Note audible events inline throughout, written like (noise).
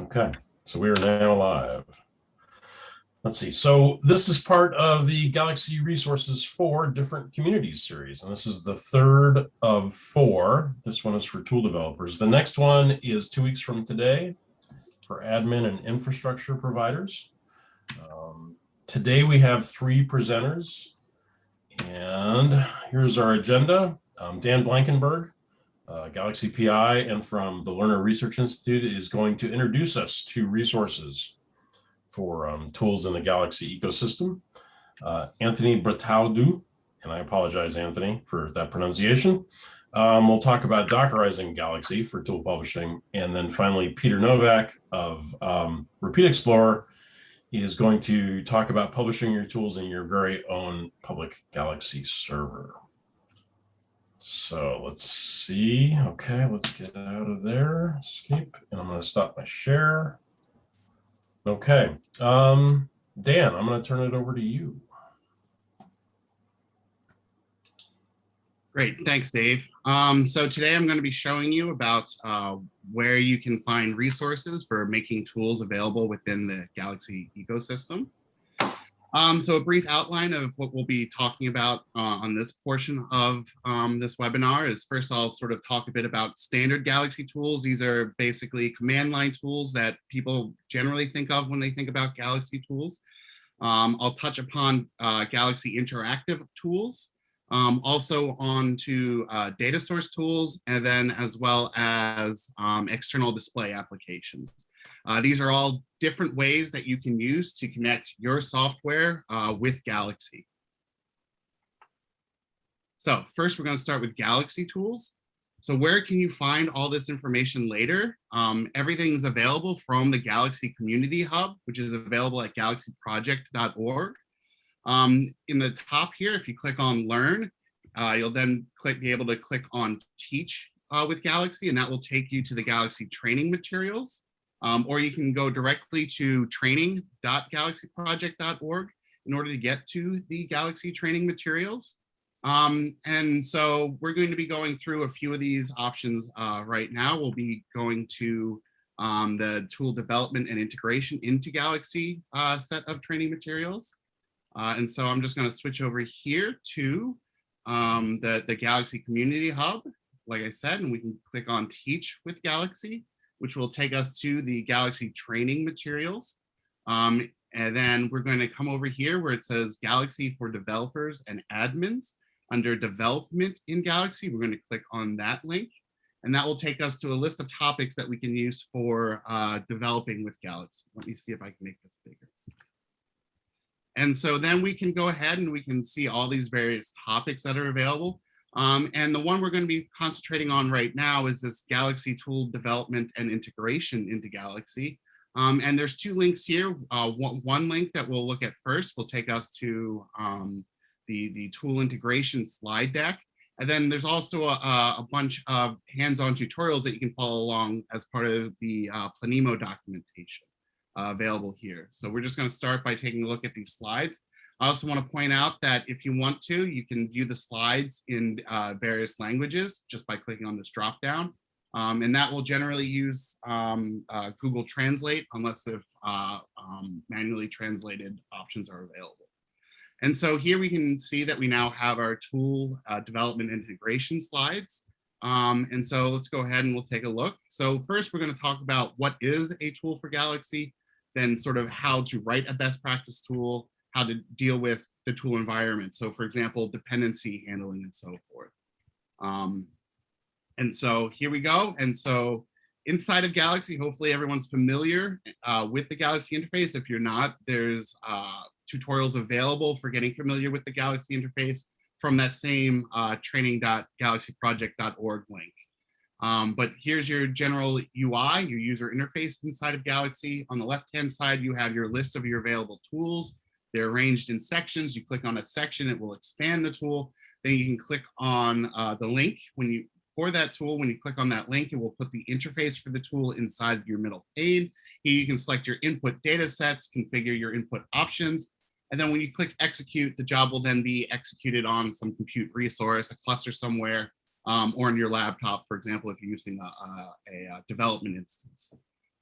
Okay, so we are now live. Let's see. So this is part of the Galaxy Resources for Different Communities series, and this is the third of four. This one is for tool developers. The next one is two weeks from today for admin and infrastructure providers. Um, today we have three presenters, and here's our agenda. Um, Dan Blankenberg, uh, Galaxy PI and from the Lerner Research Institute is going to introduce us to resources for um, tools in the Galaxy ecosystem. Uh, Anthony Bertaudu, and I apologize, Anthony, for that pronunciation. Um, we'll talk about Dockerizing Galaxy for tool publishing. And then finally, Peter Novak of um, Repeat Explorer is going to talk about publishing your tools in your very own public Galaxy server. So let's see. Okay, let's get out of there. Escape. And I'm going to stop my share. Okay. Um, Dan, I'm going to turn it over to you. Great. Thanks, Dave. Um, so today I'm going to be showing you about uh, where you can find resources for making tools available within the Galaxy ecosystem. Um, so a brief outline of what we'll be talking about uh, on this portion of um, this webinar is first I'll sort of talk a bit about standard Galaxy tools. These are basically command line tools that people generally think of when they think about Galaxy tools. Um, I'll touch upon uh, Galaxy interactive tools, um, also on to uh, data source tools, and then as well as um, external display applications. Uh, these are all different ways that you can use to connect your software uh, with Galaxy. So first, we're going to start with Galaxy tools. So where can you find all this information later? Um, everything's available from the Galaxy Community Hub, which is available at galaxyproject.org. Um, in the top here, if you click on Learn, uh, you'll then click, be able to click on Teach uh, with Galaxy, and that will take you to the Galaxy training materials. Um, or you can go directly to training.galaxyproject.org in order to get to the Galaxy training materials. Um, and so we're going to be going through a few of these options uh, right now. We'll be going to um, the tool development and integration into Galaxy uh, set of training materials. Uh, and so I'm just going to switch over here to um, the, the Galaxy Community Hub, like I said, and we can click on Teach with Galaxy which will take us to the Galaxy training materials. Um, and then we're going to come over here where it says Galaxy for developers and admins. Under development in Galaxy, we're going to click on that link. And that will take us to a list of topics that we can use for uh, developing with Galaxy. Let me see if I can make this bigger. And so then we can go ahead and we can see all these various topics that are available. Um, and the one we're going to be concentrating on right now is this Galaxy tool development and integration into Galaxy. Um, and there's two links here. Uh, one, one, link that we'll look at first will take us to um, the, the tool integration slide deck. And then there's also a, a bunch of hands-on tutorials that you can follow along as part of the uh, Planemo documentation uh, available here. So we're just going to start by taking a look at these slides. I also want to point out that if you want to, you can view the slides in uh, various languages just by clicking on this drop down. Um, and that will generally use um, uh, Google Translate unless if uh, um, manually translated options are available. And so here we can see that we now have our tool uh, development integration slides. Um, and so let's go ahead and we'll take a look. So first we're going to talk about what is a tool for Galaxy, then sort of how to write a best practice tool, how to deal with the tool environment. So for example, dependency handling and so forth. Um, and so here we go. And so inside of Galaxy, hopefully everyone's familiar uh, with the Galaxy interface. If you're not, there's uh, tutorials available for getting familiar with the Galaxy interface from that same uh, training.galaxyproject.org link. Um, but here's your general UI, your user interface inside of Galaxy. On the left-hand side, you have your list of your available tools. They're arranged in sections. You click on a section, it will expand the tool. Then you can click on uh, the link when you for that tool. When you click on that link, it will put the interface for the tool inside of your middle pane. Here you can select your input data sets, configure your input options. And then when you click execute, the job will then be executed on some compute resource, a cluster somewhere, um, or in your laptop, for example, if you're using a, a, a development instance.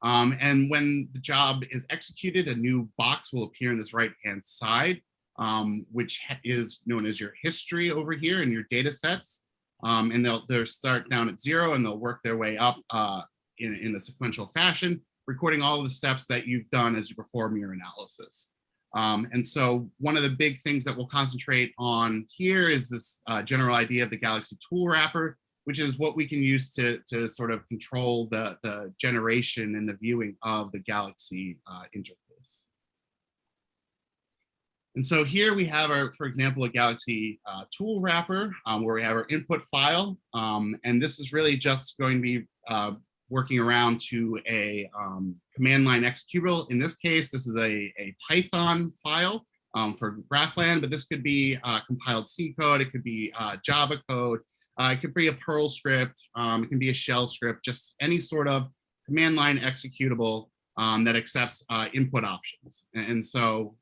Um, and when the job is executed, a new box will appear in this right-hand side, um, which is known as your history over here in your data sets. Um, and they'll, they'll start down at zero and they'll work their way up uh, in, in a sequential fashion, recording all the steps that you've done as you perform your analysis. Um, and so one of the big things that we'll concentrate on here is this uh, general idea of the Galaxy tool wrapper, which is what we can use to, to sort of control the, the generation and the viewing of the Galaxy uh, interface. And so here we have our, for example, a Galaxy uh, tool wrapper um, where we have our input file. Um, and this is really just going to be uh, working around to a um, command line executable. In this case, this is a, a Python file um, for GraPhlAn, but this could be uh, compiled C code, it could be uh, Java code, uh, it could be a Perl script, um, it can be a shell script, just any sort of command line executable um, that accepts uh, input options. And, so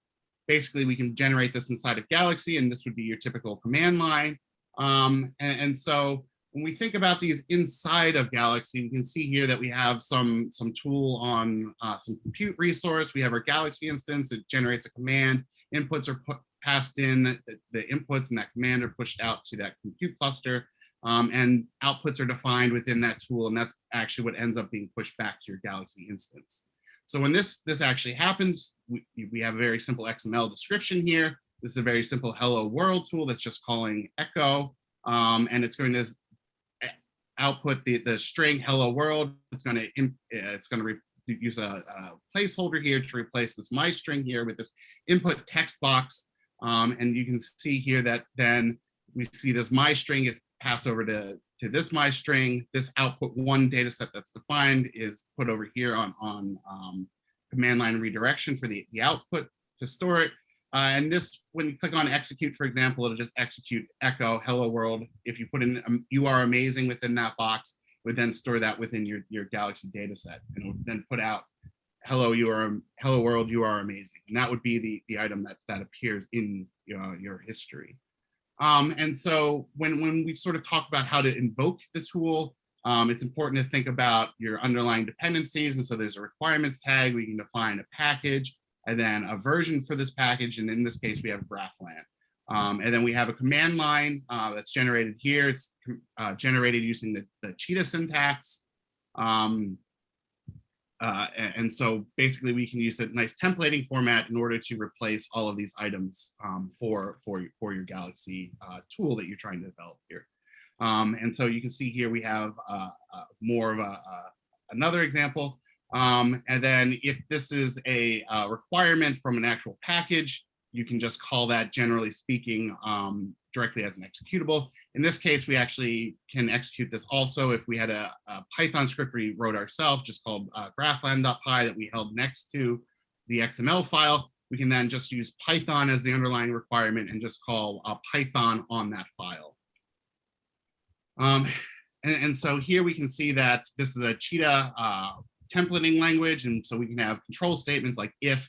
basically we can generate this inside of Galaxy and this would be your typical command line. Um, and, and, so when we think about these inside of Galaxy, we can see here that we have some, some tool on uh, some compute resource. We have our Galaxy instance, it generates a command, inputs are put, passed in, the, the, inputs and that command are pushed out to that compute cluster. Um, and outputs are defined within that tool, and that's actually what ends up being pushed back to your Galaxy instance. So when this, this actually happens, we, we have a very simple XML description here. This is a very simple hello world tool that's just calling echo, um, and it's going to output the, the string hello world. It's going to, it's going to use a, a, placeholder here to replace this my string here with this input text box. Um, and you can see here that then we see this my string is passed over to to this my string, this output one data set that's defined is put over here on, on um, command line redirection for the, the output to store it. Uh, and this, when you click on execute, for example, it'll just execute echo hello world. If you put in um, you are amazing within that box, would then store that within your, your Galaxy data set and would then put out hello, you are hello world, you are amazing. And that would be the, the item that, that appears in uh, your history. Um, and so when, when we sort of talk about how to invoke the tool, um, it's important to think about your underlying dependencies. And so there's a requirements tag, we can define a package and then a version for this package. And in this case, we have GraPhlAn. Um, and then we have a command line uh, that's generated here. It's uh, generated using the, the Cheetah syntax. Um, uh, and, so basically we can use a nice templating format in order to replace all of these items um, for, for, for your Galaxy uh, tool that you're trying to develop here. Um, and so you can see here we have uh, uh more of a, another example. Um, and then if this is a uh, requirement from an actual package, you can just call that generally speaking um, directly as an executable. In this case, we actually can execute this also if we had a, a Python script we wrote ourselves, just called uh, graphlan.py that we held next to the XML file. We can then just use Python as the underlying requirement and just call uh, Python on that file. Um, and, and, so here we can see that this is a Cheetah uh, templating language. And so we can have control statements like if,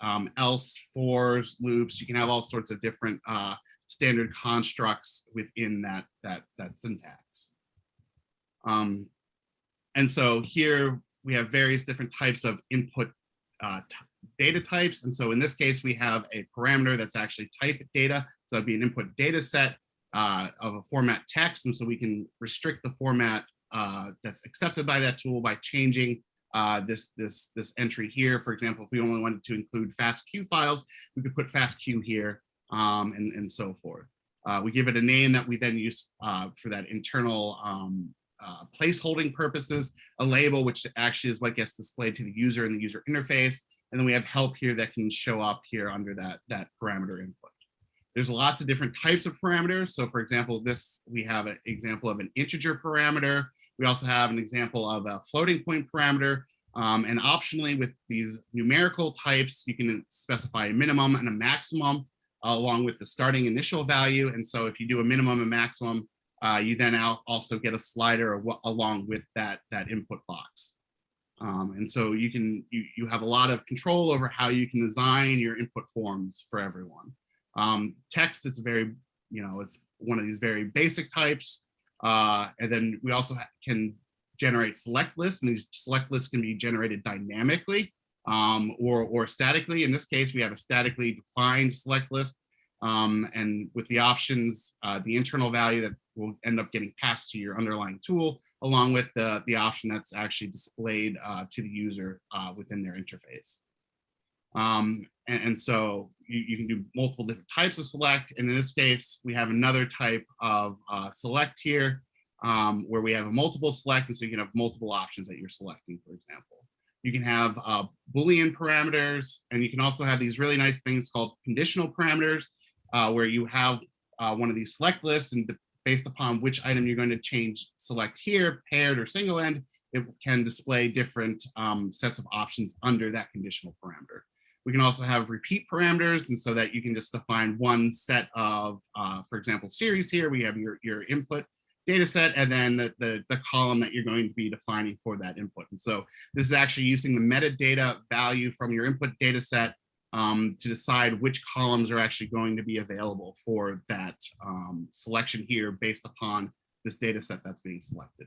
um, else, fors, loops. You can have all sorts of different uh, standard constructs within that, that, that syntax. Um, and so here we have various different types of input uh, data types. And so in this case, we have a parameter that's actually type data. So that'd be an input data set uh, of a format text. And so we can restrict the format uh, that's accepted by that tool by changing uh, this, this, this entry here. For example, if we only wanted to include FASTQ files, we could put FASTQ here um, and, and so forth. Uh, we give it a name that we then use uh, for that internal um, uh, placeholding purposes, a label, which actually is what gets displayed to the user in the user interface. And then we have help here that can show up here under that, that parameter input. There's lots of different types of parameters. So for example, this, we have an example of an integer parameter. We also have an example of a floating point parameter. Um, and optionally with these numerical types, you can specify a minimum and a maximum uh, along with the starting initial value. And so if you do a minimum and maximum, uh, you then also get a slider along with that, that input box. Um, and so you can you, you have a lot of control over how you can design your input forms for everyone. Um, text is very, you know, it's one of these very basic types. Uh, and then we also can generate select lists, and these select lists can be generated dynamically um, or, or statically. In this case, we have a statically defined select list. Um, and with the options, uh, the internal value that will end up getting passed to your underlying tool, along with the, the option that's actually displayed uh, to the user uh, within their interface. Um, and, and so you, you can do multiple different types of select. And in this case, we have another type of uh, select here um, where we have a multiple select. And so you can have multiple options that you're selecting, for example. You can have uh, Boolean parameters, and you can also have these really nice things called conditional parameters, uh, where you have uh, one of these select lists, and based upon which item you're going to change select here, paired or single end, it can display different um, sets of options under that conditional parameter. We can also have repeat parameters, and so that you can just define one set of, uh, for example, series here, we have your, your input data set and then the, the, the, column that you're going to be defining for that input. And so this is actually using the metadata value from your input data set um, to decide which columns are actually going to be available for that um, selection here based upon this data set that's being selected.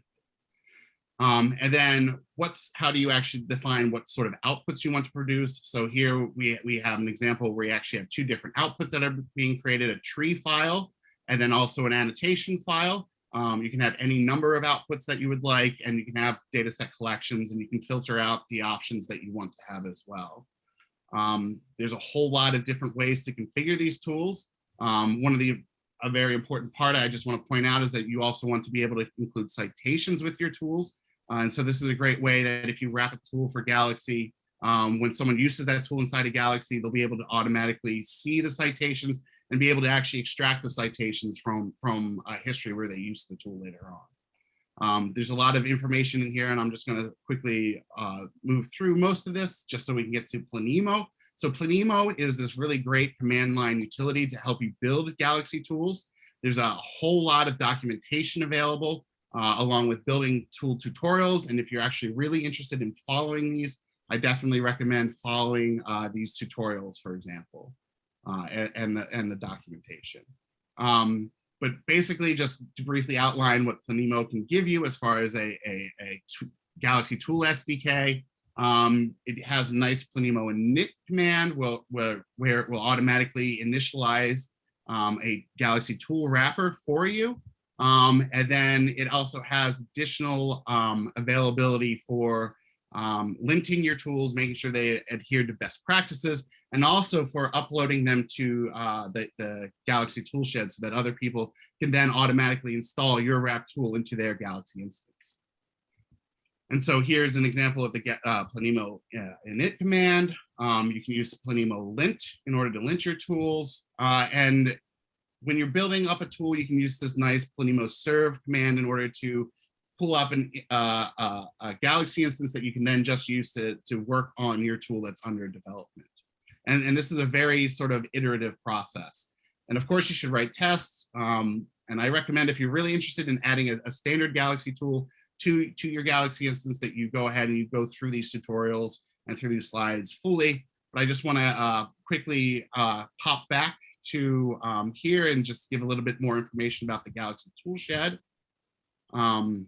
Um, and then what's how do you actually define what sort of outputs you want to produce? So here we, we have an example where you actually have two different outputs that are being created, a tree file, and then also an annotation file. Um, you can have any number of outputs that you would like, and you can have data set collections, and you can filter out the options that you want to have as well. Um, there's a whole lot of different ways to configure these tools. Um, one of the a very important part I just want to point out is that you also want to be able to include citations with your tools. Uh, and so this is a great way that if you wrap a tool for Galaxy, um, when someone uses that tool inside of Galaxy, they'll be able to automatically see the citations and be able to actually extract the citations from, from a history where they use the tool later on. Um, there's a lot of information in here and I'm just gonna quickly uh, move through most of this just so we can get to Planemo. So Planemo is this really great command line utility to help you build Galaxy tools. There's a whole lot of documentation available uh, along with building tool tutorials. And if you're actually really interested in following these, I definitely recommend following uh, these tutorials, for example uh, and, and, the, and the documentation. Um, but basically just to briefly outline what Planemo can give you as far as a, a, a Galaxy Tool SDK. Um, it has a nice Planemo init command where, where, where it will automatically initialize um, a Galaxy tool wrapper for you. Um, and then it also has additional um, availability for um, linting your tools, making sure they adhere to best practices, and also for uploading them to uh, the, the Galaxy Toolshed so that other people can then automatically install your wrap tool into their Galaxy instance. And so here's an example of the uh, Planemo uh, init command. Um, you can use Planemo lint in order to lint your tools. Uh, and when you're building up a tool, you can use this nice Planemo serve command in order to pull up an, uh, uh, a Galaxy instance that you can then just use to, to work on your tool that's under development. And, and this is a very sort of iterative process. And of course, you should write tests. Um, and I recommend if you're really interested in adding a, a, standard Galaxy tool to, to your Galaxy instance that you go ahead and you go through these tutorials and through these slides fully. But I just want to uh, quickly uh, pop back to um, here and just give a little bit more information about the Galaxy Toolshed. Um,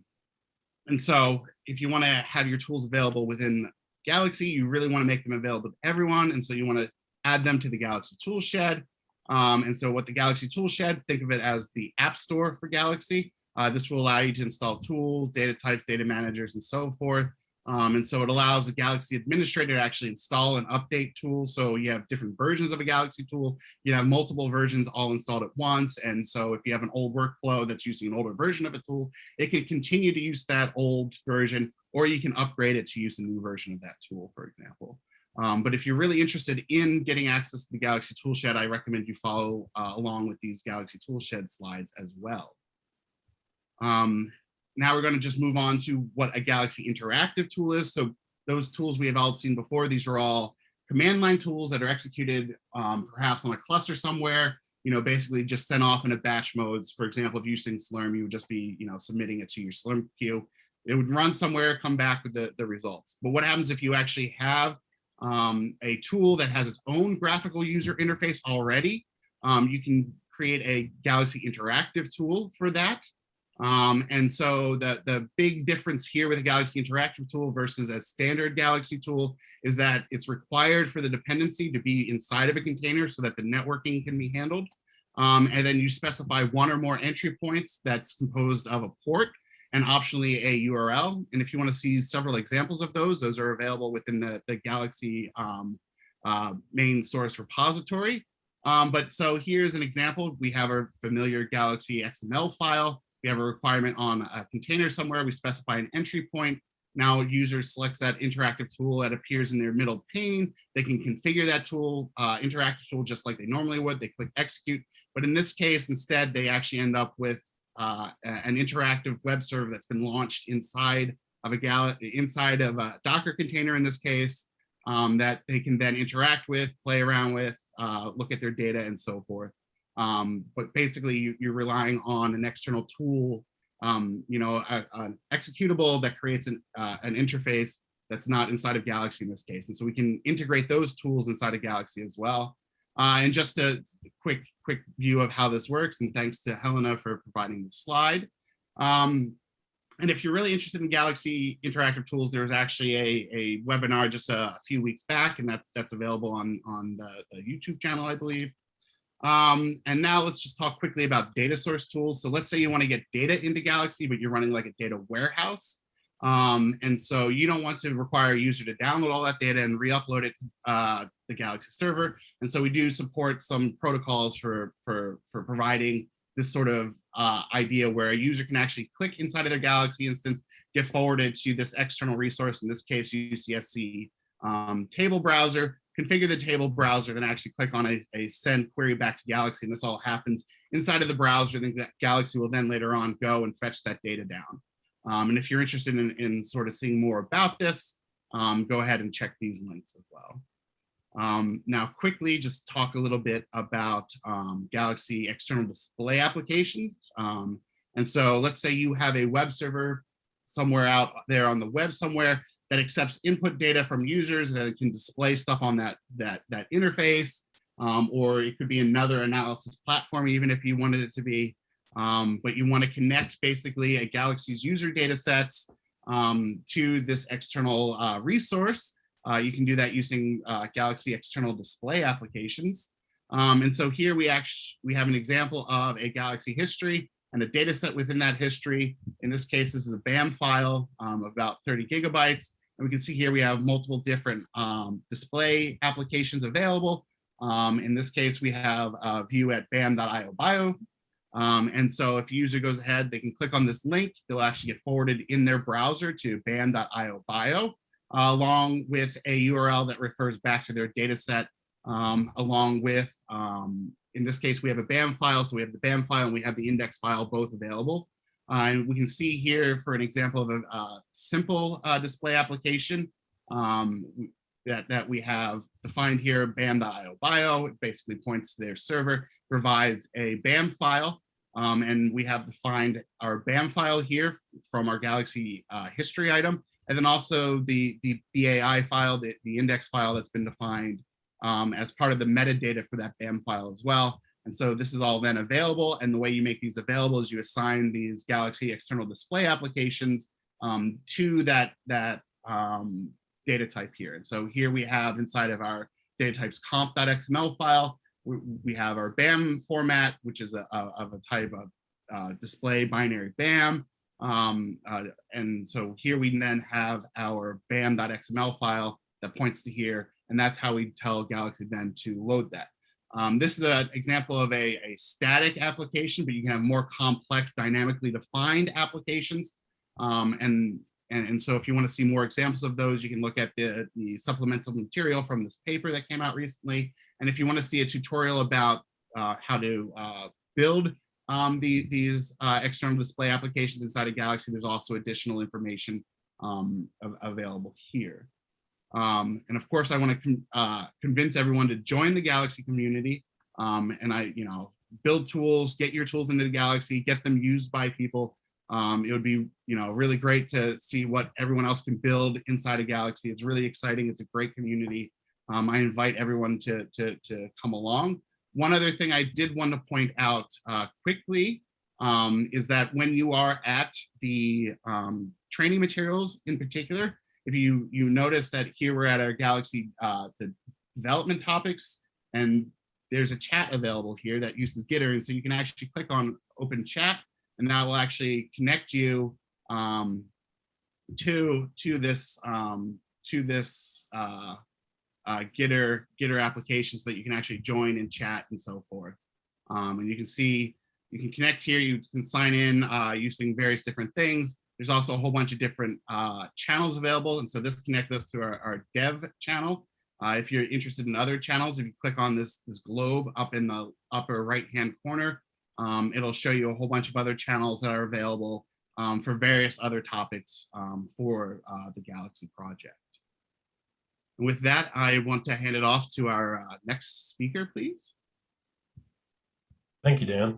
and so if you want to have your tools available within Galaxy, you really want to make them available to everyone. And so you want to add them to the Galaxy Toolshed. Um, and so what the Galaxy Toolshed, think of it as the app store for Galaxy. Uh, this will allow you to install tools, data types, data managers, and so forth. Um, and so it allows a Galaxy administrator to actually install and update tools. So you have different versions of a Galaxy tool. You have multiple versions all installed at once. And so if you have an old workflow that's using an older version of a tool, it can continue to use that old version, or you can upgrade it to use a new version of that tool, for example. Um, but if you're really interested in getting access to the Galaxy Toolshed, I recommend you follow uh, along with these Galaxy Toolshed slides as well. Um, now we're going to just move on to what a Galaxy Interactive tool is. So those tools we have all seen before, these are all command line tools that are executed um, perhaps on a cluster somewhere, you know, basically just sent off in a batch modes. For example, if you're using Slurm, you would just be, you know, submitting it to your Slurm queue. It would run somewhere, come back with the, the results. But what happens if you actually have um, a tool that has its own graphical user interface already? Um, you can create a Galaxy Interactive tool for that. Um, and so the, the big difference here with a Galaxy Interactive tool versus a standard Galaxy tool is that it's required for the dependency to be inside of a container so that the networking can be handled. Um, and then you specify one or more entry points that's composed of a port and optionally a URL. And if you want to see several examples of those, those are available within the, the Galaxy um, uh, main source repository. Um, but so here's an example. We have our familiar Galaxy XML file. We have a requirement on a container somewhere. We specify an entry point. Now user selects that interactive tool that appears in their middle pane. They can configure that tool, uh, interactive tool, just like they normally would. They click execute. But in this case, instead, they actually end up with uh, an interactive web server that's been launched inside of a gal inside of a Docker container in this case um, that they can then interact with, play around with, uh, look at their data and so forth. Um, but basically you, you're relying on an external tool, um, you know, an executable that creates an, uh, an interface that's not inside of Galaxy in this case. And so we can integrate those tools inside of Galaxy as well. Uh, and just a quick, quick view of how this works, and thanks to Helena for providing the slide. Um, and if you're really interested in Galaxy Interactive Tools, there was actually a, a webinar just a, a, few weeks back, and that's that's available on, on the, the YouTube channel, I believe. Um, and now let's just talk quickly about data source tools. So let's say you want to get data into Galaxy, but you're running like a data warehouse. Um, and so you don't want to require a user to download all that data and re-upload it to uh, the Galaxy server. And so we do support some protocols for, for, for providing this sort of uh, idea where a user can actually click inside of their Galaxy instance, get forwarded to this external resource, in this case, UCSC um, table browser, configure the table browser, then actually click on a, a, send query back to Galaxy. And this all happens inside of the browser. Then Galaxy will then later on go and fetch that data down. Um, and if you're interested in, in, sort of seeing more about this, um, go ahead and check these links as well. Um, now, quickly, just talk a little bit about um, Galaxy external display applications. Um, and so let's say you have a web server somewhere out there on the web somewhere that accepts input data from users that can display stuff on that, that, that interface, um, or it could be another analysis platform, even if you wanted it to be. Um, but you want to connect basically a Galaxy's user data sets um, to this external uh, resource. Uh, you can do that using uh, Galaxy external display applications. Um, and so here we actually we have an example of a Galaxy history and a data set within that history. In this case, this is a BAM file um, about 30 gigabytes. And we can see here we have multiple different um, display applications available. Um, in this case, we have a view at bam.io bio. Um, and so if a user goes ahead, they can click on this link. They'll actually get forwarded in their browser to bam.io bio, uh, along with a URL that refers back to their data set, um, along with, um, in this case, we have a BAM file. So we have the BAM file and we have the index file both available. Uh, and we can see here for an example of a, a simple uh, display application um, that, that we have defined here, bam.io bio. It basically points to their server, provides a BAM file. Um, and we have defined our BAM file here from our Galaxy uh, history item. And then also the, the BAI file, the, the index file that's been defined um, as part of the metadata for that BAM file as well. And so this is all then available. And the way you make these available is you assign these Galaxy external display applications um, to that, that um, data type here. And so here we have inside of our data types conf.xml file, we, have our BAM format, which is a, a of a type of uh, display binary BAM. Um, uh, and so here we then have our bam.xml file that points to here. And that's how we tell Galaxy then to load that. Um, this is an example of a, a, static application, but you can have more complex dynamically defined applications. Um, and, and, and, so if you want to see more examples of those, you can look at the, the supplemental material from this paper that came out recently. And if you want to see a tutorial about uh, how to uh, build um, the, these uh, external display applications inside of Galaxy, there's also additional information um, available here. Um, and of course, I want to con uh, convince everyone to join the Galaxy community. Um, and I, you know, build tools, get your tools into the Galaxy, get them used by people. Um, it would be, you know, really great to see what everyone else can build inside a Galaxy. It's really exciting. It's a great community. Um, I invite everyone to, to, to come along. One other thing I did want to point out uh, quickly um, is that when you are at the um, training materials in particular, if you you notice that here we're at our Galaxy uh, the development topics, and there's a chat available here that uses Gitter, and so you can actually click on open chat, and that will actually connect you um, to to this um, to this uh, uh, Gitter Gitter application so that you can actually join and chat and so forth. Um, and you can see you can connect here. You can sign in uh, using various different things. There's also a whole bunch of different uh, channels available. And so this connects us to our, our dev channel. Uh, if you're interested in other channels, if you click on this, this globe up in the upper right-hand corner, um, it'll show you a whole bunch of other channels that are available um, for various other topics um, for uh, the Galaxy project. And with that, I want to hand it off to our uh, next speaker, please. Thank you, Dan.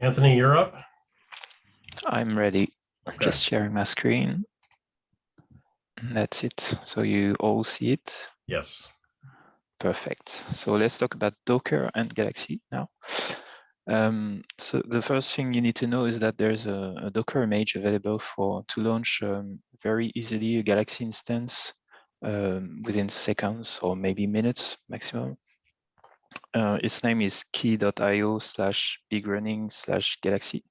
Anthony, you're up. I'm ready. I'm Okay. just sharing my screen. That's it. So you all see it. Yes. Perfect. So let's talk about Docker and Galaxy now. Um, so the first thing you need to know is that there's a, a Docker image available for to launch um, very easily a Galaxy instance um, within seconds or maybe minutes maximum. Uh, its name is quay.io slash bgruening slash galaxy.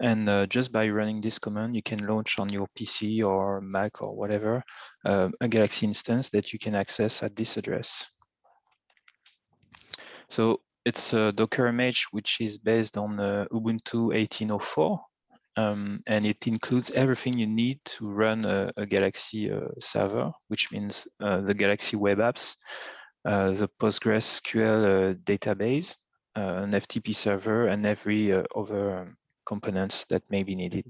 And uh, just by running this command, you can launch on your PC or Mac or whatever uh, a Galaxy instance that you can access at this address. So it's a Docker image which is based on uh, Ubuntu 18.04, um, and it includes everything you need to run a, a Galaxy uh, server, which means uh, the Galaxy web apps, uh, the PostgreSQL database, an FTP server, and every other components that may be needed.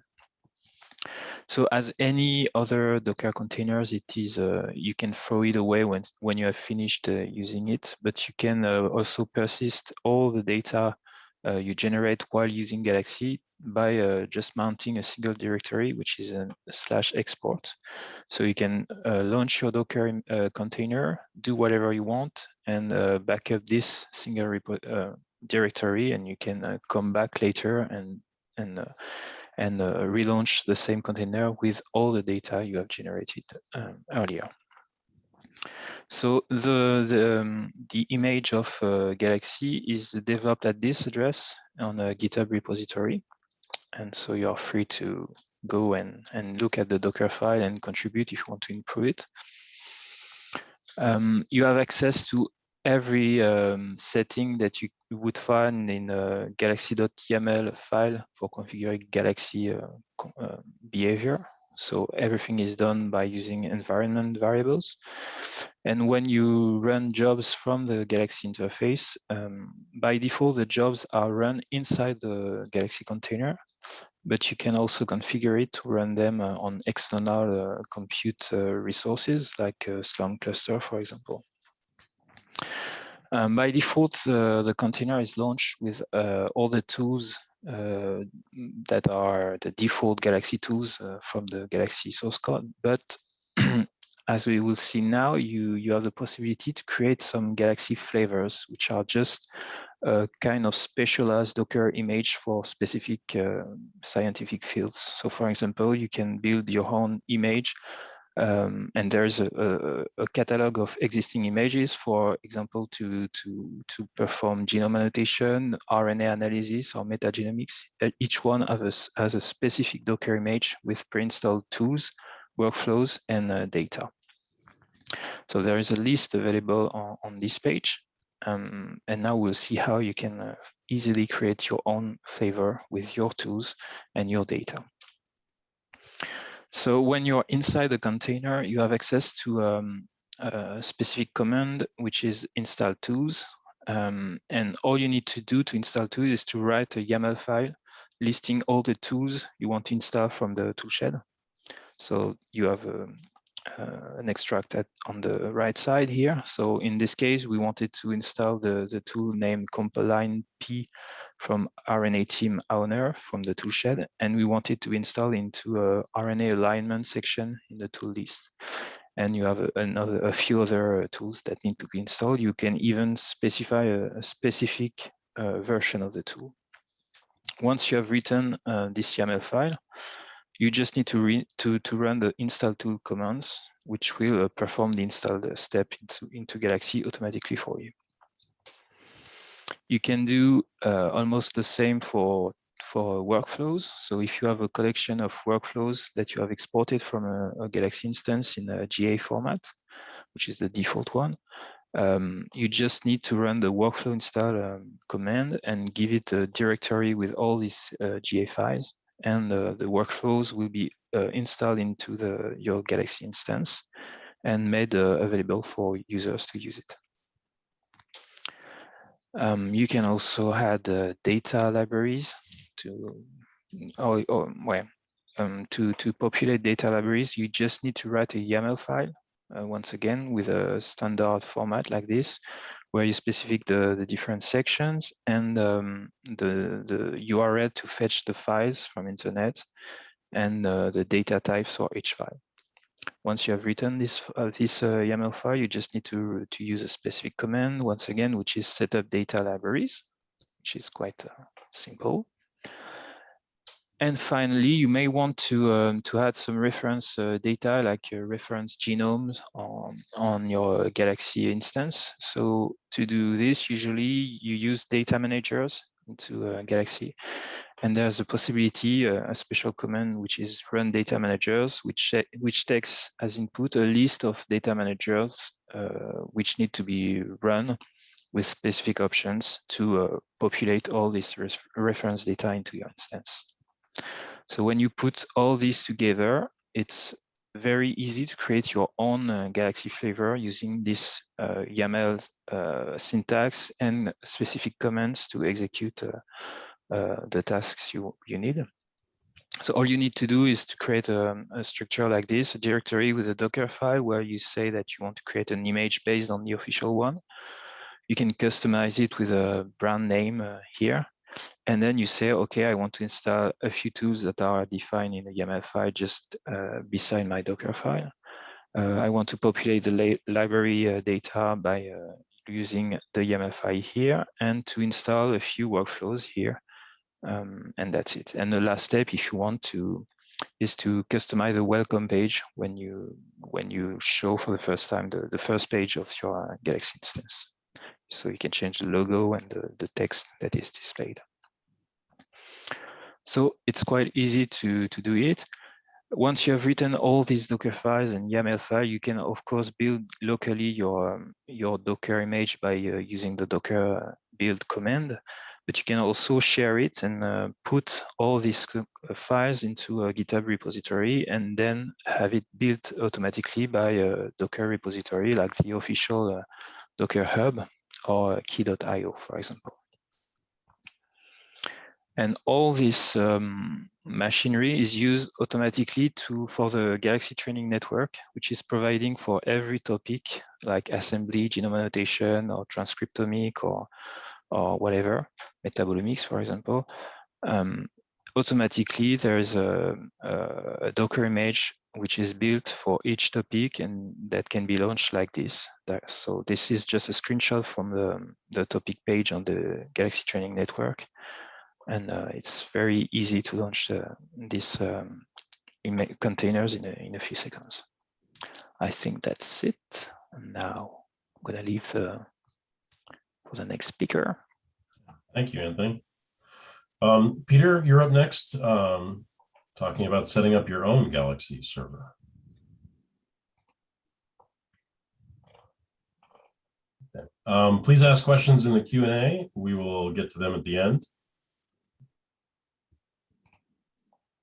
So as any other Docker containers, it is uh, you can throw it away when when you have finished uh, using it, but you can uh, also persist all the data uh, you generate while using Galaxy by uh, just mounting a single directory, which is a slash export. So you can uh, launch your Docker container, do whatever you want, and uh, back this single directory, and you can come back later and and uh, and uh, relaunch the same container with all the data you have generated um, earlier. So the the, um, the image of uh, Galaxy is developed at this address on a GitHub repository, and so you are free to go and and look at the Docker file and contribute if you want to improve it. Um, you have access to every um, setting that you would find in a galaxy.yaml file for configuring Galaxy uh, uh, behavior. So everything is done by using environment variables. And when you run jobs from the Galaxy interface, um, by default, the jobs are run inside the Galaxy container, but you can also configure it to run them uh, on external uh, compute uh, resources like Slurm cluster, for example. Um, by default, uh, the container is launched with uh, all the tools uh, that are the default Galaxy tools uh, from the Galaxy source code. But (clears throat) as we will see now, you, you have the possibility to create some Galaxy flavors, which are just a kind of specialized Docker image for specific uh, scientific fields. So for example, you can build your own image um, and there's a, a, a catalog of existing images, for example, to, to, to perform genome annotation, RNA analysis, or metagenomics. Uh, Each one has a, has a specific Docker image with pre-installed tools, workflows, and uh, data. So there is a list available on, on this page. Um, and now we'll see how you can uh, easily create your own flavor with your tools and your data. So when you're inside the container, you have access to um, a specific command, which is install tools. Um, and all you need to do to install tools is to write a YAML file listing all the tools you want to install from the toolshed. So you have um, uh, an extract at, on the right side here. So in this case, we wanted to install the, the tool named Compaline P from RNA team owner from the toolshed, and we wanted to install into a RNA alignment section in the tool list. And you have another, a few other uh, tools that need to be installed. You can even specify a, a specific uh, version of the tool. once you have written uh, this YAML file, you just need to, to, to run the install tool commands, which will uh, perform the install step into, into Galaxy automatically for you. You can do uh, almost the same for for workflows. So if you have a collection of workflows that you have exported from a, a Galaxy instance in a GA format, which is the default one, um, you just need to run the workflow install um, command and give it a directory with all these uh, GA files and uh, the workflows will be uh, installed into the your Galaxy instance and made uh, available for users to use it. Um, you can also add uh, data libraries to, or, or well, um, to, to populate data libraries, you just need to write a YAML file, uh, once again, with a standard format like this, where you specify the, the different sections and um, the, the URL to fetch the files from internet and uh, the data types for each file. Once you have written this uh, this uh, YAML file, you just need to to use a specific command once again, which is set up data libraries, which is quite uh, simple. And finally, you may want to um, to add some reference uh, data like reference genomes on on your Galaxy instance. So to do this, usually you use data managers into Galaxy. And there's a possibility, uh, a special command, which is run data managers, which, which takes as input a list of data managers uh, which need to be run with specific options to uh, populate all this reference data into your instance. So when you put all these together, it's very easy to create your own uh, Galaxy flavor using this uh, YAML uh, syntax and specific commands to execute uh, the tasks you, you need. So all you need to do is to create a, a, structure like this, a directory with a Docker file where you say that you want to create an image based on the official one. You can customize it with a brand name uh, here. And then you say, okay, I want to install a few tools that are defined in a YAML file just uh, beside my Docker file. Uh, I want to populate the library uh, data by uh, using the YAML file here and to install a few workflows here um, and that's it. And the last step, if you want to, is to customize the welcome page when you when you show for the first time the, the first page of your Galaxy instance. So you can change the logo and the, the text that is displayed. So it's quite easy to, to do it. Once you have written all these Docker files and YAML file, you can of course build locally your, your Docker image by uh, using the Docker build command but you can also share it and uh, put all these uh, files into a GitHub repository and then have it built automatically by a Docker repository like the official uh, Docker Hub or quay.io, for example. And all this um, machinery is used automatically to for the Galaxy Training Network, which is providing for every topic like assembly, genome annotation, or transcriptomic, or or whatever, metabolomics, for example, um, automatically there is a, a, Docker image which is built for each topic and that can be launched like this. So this is just a screenshot from the, the topic page on the Galaxy Training Network. And uh, it's very easy to launch uh, these um, containers in a, in a few seconds. I think that's it. And now I'm gonna leave the for the next speaker. Thank you, Anthony. Um, Peter, you're up next, um, talking about setting up your own Galaxy server. Um, please ask questions in the Q&A. We will get to them at the end.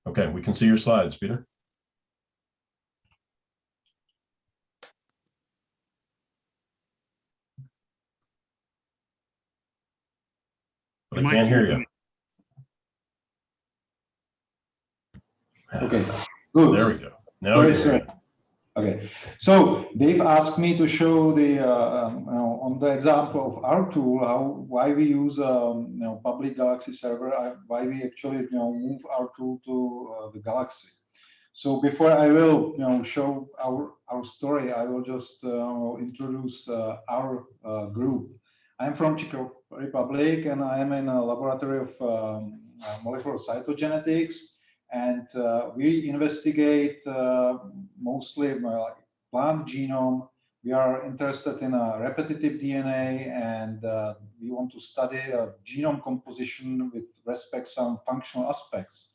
Okay, we can see your slides, Peter. But I can't hear you. Okay, good. There we go. Now we can Okay, so Dave asked me to show the uh, um, you know, on the example of our tool how why we use um, you know public Galaxy server, uh, why we actually you know move our tool to uh, the Galaxy. So before I will you know show our our story, I will just uh, introduce uh, our uh, group. I'm from Czech Republic and I am in a laboratory of um, uh, molecular cytogenetics, and uh, we investigate uh, mostly uh, plant genome. We are interested in a repetitive DNA, and uh, we want to study uh, genome composition with respect some functional aspects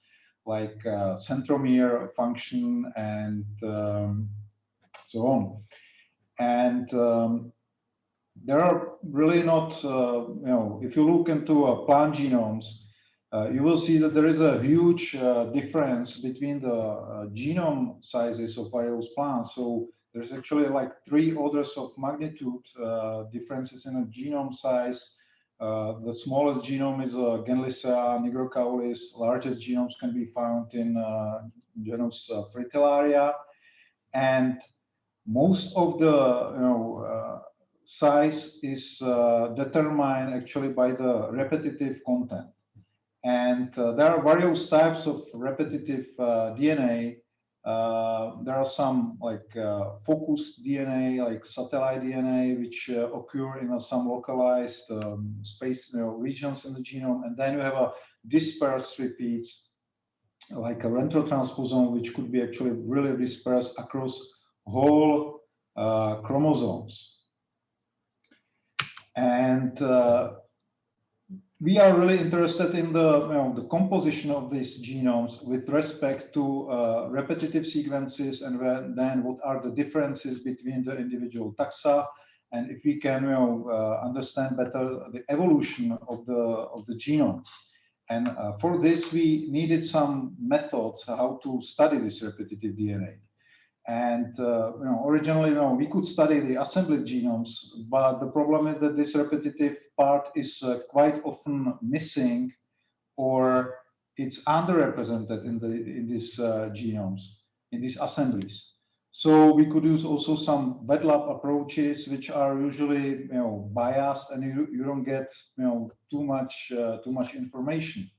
like uh, centromere function and um, so on. And um, there are really not, uh, you know, if you look into uh, plant genomes, uh, you will see that there is a huge uh, difference between the uh, genome sizes of various plants. So there's actually like three orders of magnitude uh, differences in a genome size. The smallest genome is uh, Genlisea nigrocaulis. Largest genomes can be found in genus Fritillaria. And most of the you know size is uh, determined actually by the repetitive content. And uh, there are various types of repetitive uh, DNA. There are some like focused DNA, like satellite DNA, which occur in some localized um, space you know, regions in the genome. And then you have a dispersed repeats, like a retrotransposon, which could be actually really dispersed across whole uh, chromosomes. And uh, we are really interested in the, you know, the composition of these genomes with respect to uh, repetitive sequences and when, then what are the differences between the individual taxa and if we can you know, uh, understand better the evolution of the, of the genome. And uh, for this, we needed some methods how to study this repetitive DNA. And uh, you know, originally, you know, we could study the assembled genomes, but the problem is that this repetitive part is uh, quite often missing, or it's underrepresented in the in these uh, genomes, in these assemblies. So we could use also some wet lab approaches, which are usually you know biased, and you, you don't get you know too much uh, too much information.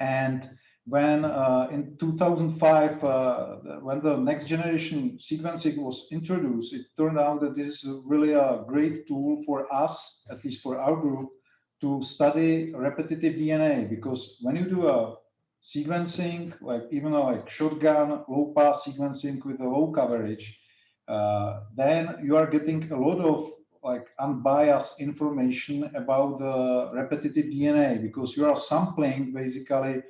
And when uh, in 2005, uh, when the next generation sequencing was introduced, it turned out that this is really a great tool for us, at least for our group, to study repetitive DNA. Because when you do a sequencing, like even a, like shotgun low pass sequencing with a low coverage, uh, then you are getting a lot of like unbiased information about the repetitive DNA because you are sampling basically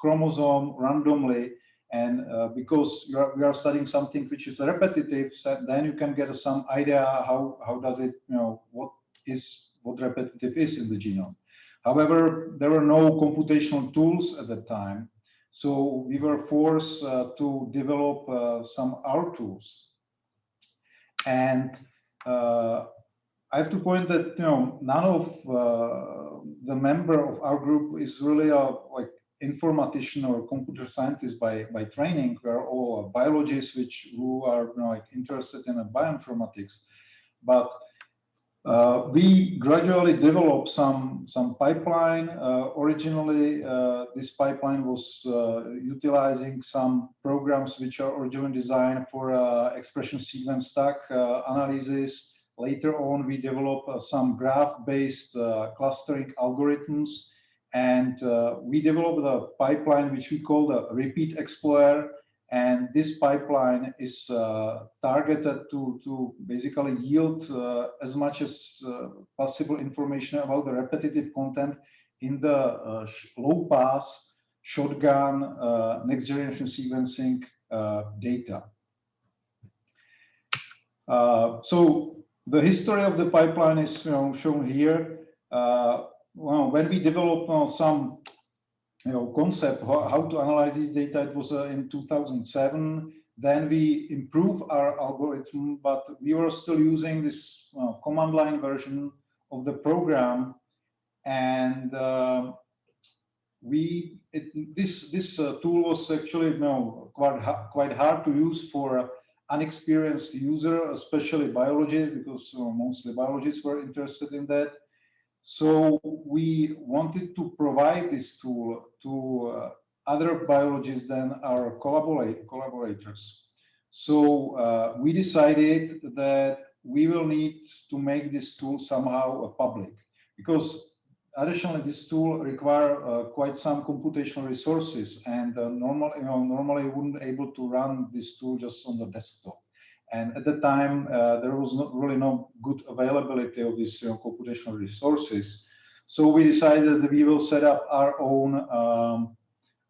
chromosome randomly and uh, because you are, we are studying something which is repetitive so then you can get some idea how how does it you know what is what repetitive is in the genome. However there were no computational tools at that time so we were forced uh, to develop uh, some R tools. And uh, I have to point that you know none of uh, the member of our group is really a like informatician or computer scientist by by training. We are all biologists, which who are you know, like interested in bioinformatics, but uh, we gradually developed some some pipeline. Uh, originally, uh, this pipeline was uh, utilizing some programs which are originally designed for uh, expression sequence stack uh, analysis. Later on, we developed some graph-based clustering algorithms and uh, we developed a pipeline which we call the Repeat Explorer. And this pipeline is uh, targeted to, to basically yield uh, as much as uh, possible information about the repetitive content in the uh, low pass, shotgun, uh, next generation sequencing data. so the history of the pipeline is you know, shown here well, when we developed uh, some you know, concept how, how, to analyze this data, it was uh, in 2007. Then we improved our algorithm, but we were still using this uh, command line version of the program. And uh, we it, this this uh, tool was actually you know, quite quite hard to use for unexperienced user, especially biologists, because uh, mostly biologists were interested in that. So we wanted to provide this tool to uh, other biologists than our collaborate, collaborators. So uh, we decided that we will need to make this tool somehow public because additionally, this tool require uh, quite some computational resources, and uh, normal, you know, normally you wouldn't able to run this tool just on the desktop. And at the time, uh, there was not really no good availability of these you know, computational resources. So we decided that we will set up our own um,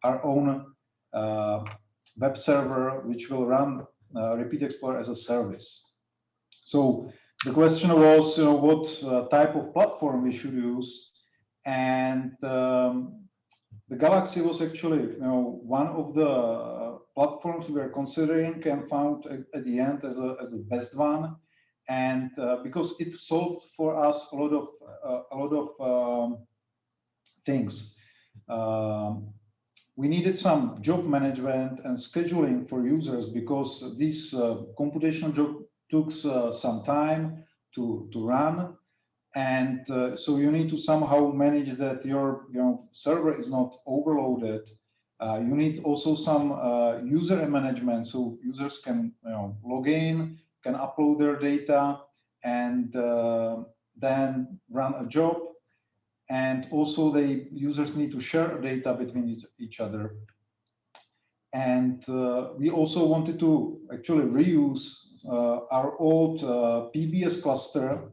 our own uh, web server, which will run uh, Repeat Explorer as a service. So the question was, you know, what uh, type of platform we should use, and um, the Galaxy was actually, you know, one of the uh, platforms we were considering and found at, the end as a as the best one, and uh, because it solved for us a lot of uh, a lot of um, things. Um, we needed some job management and scheduling for users because this uh, computational job took uh, some time to, to run. And uh, so you need to somehow manage that your you know, server is not overloaded. Uh, you need also some uh, user management. So users can you know, log in, can upload their data, and uh, then run a job. And also the users need to share data between each, other. And uh, we also wanted to actually reuse uh, our old uh, PBS cluster,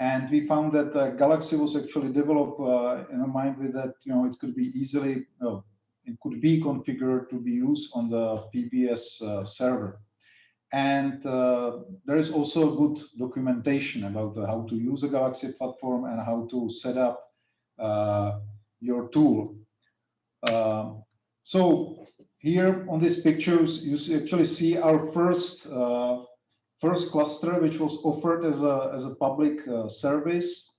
and we found that the Galaxy was actually developed uh, in a mind with that, you know, it could be easily, it could be configured to be used on the PBS uh, server. And uh, there is also good documentation about how to use a Galaxy platform and how to set up uh, your tool. Uh, so here on these pictures, you actually see our first uh, first cluster, which was offered as a as a public service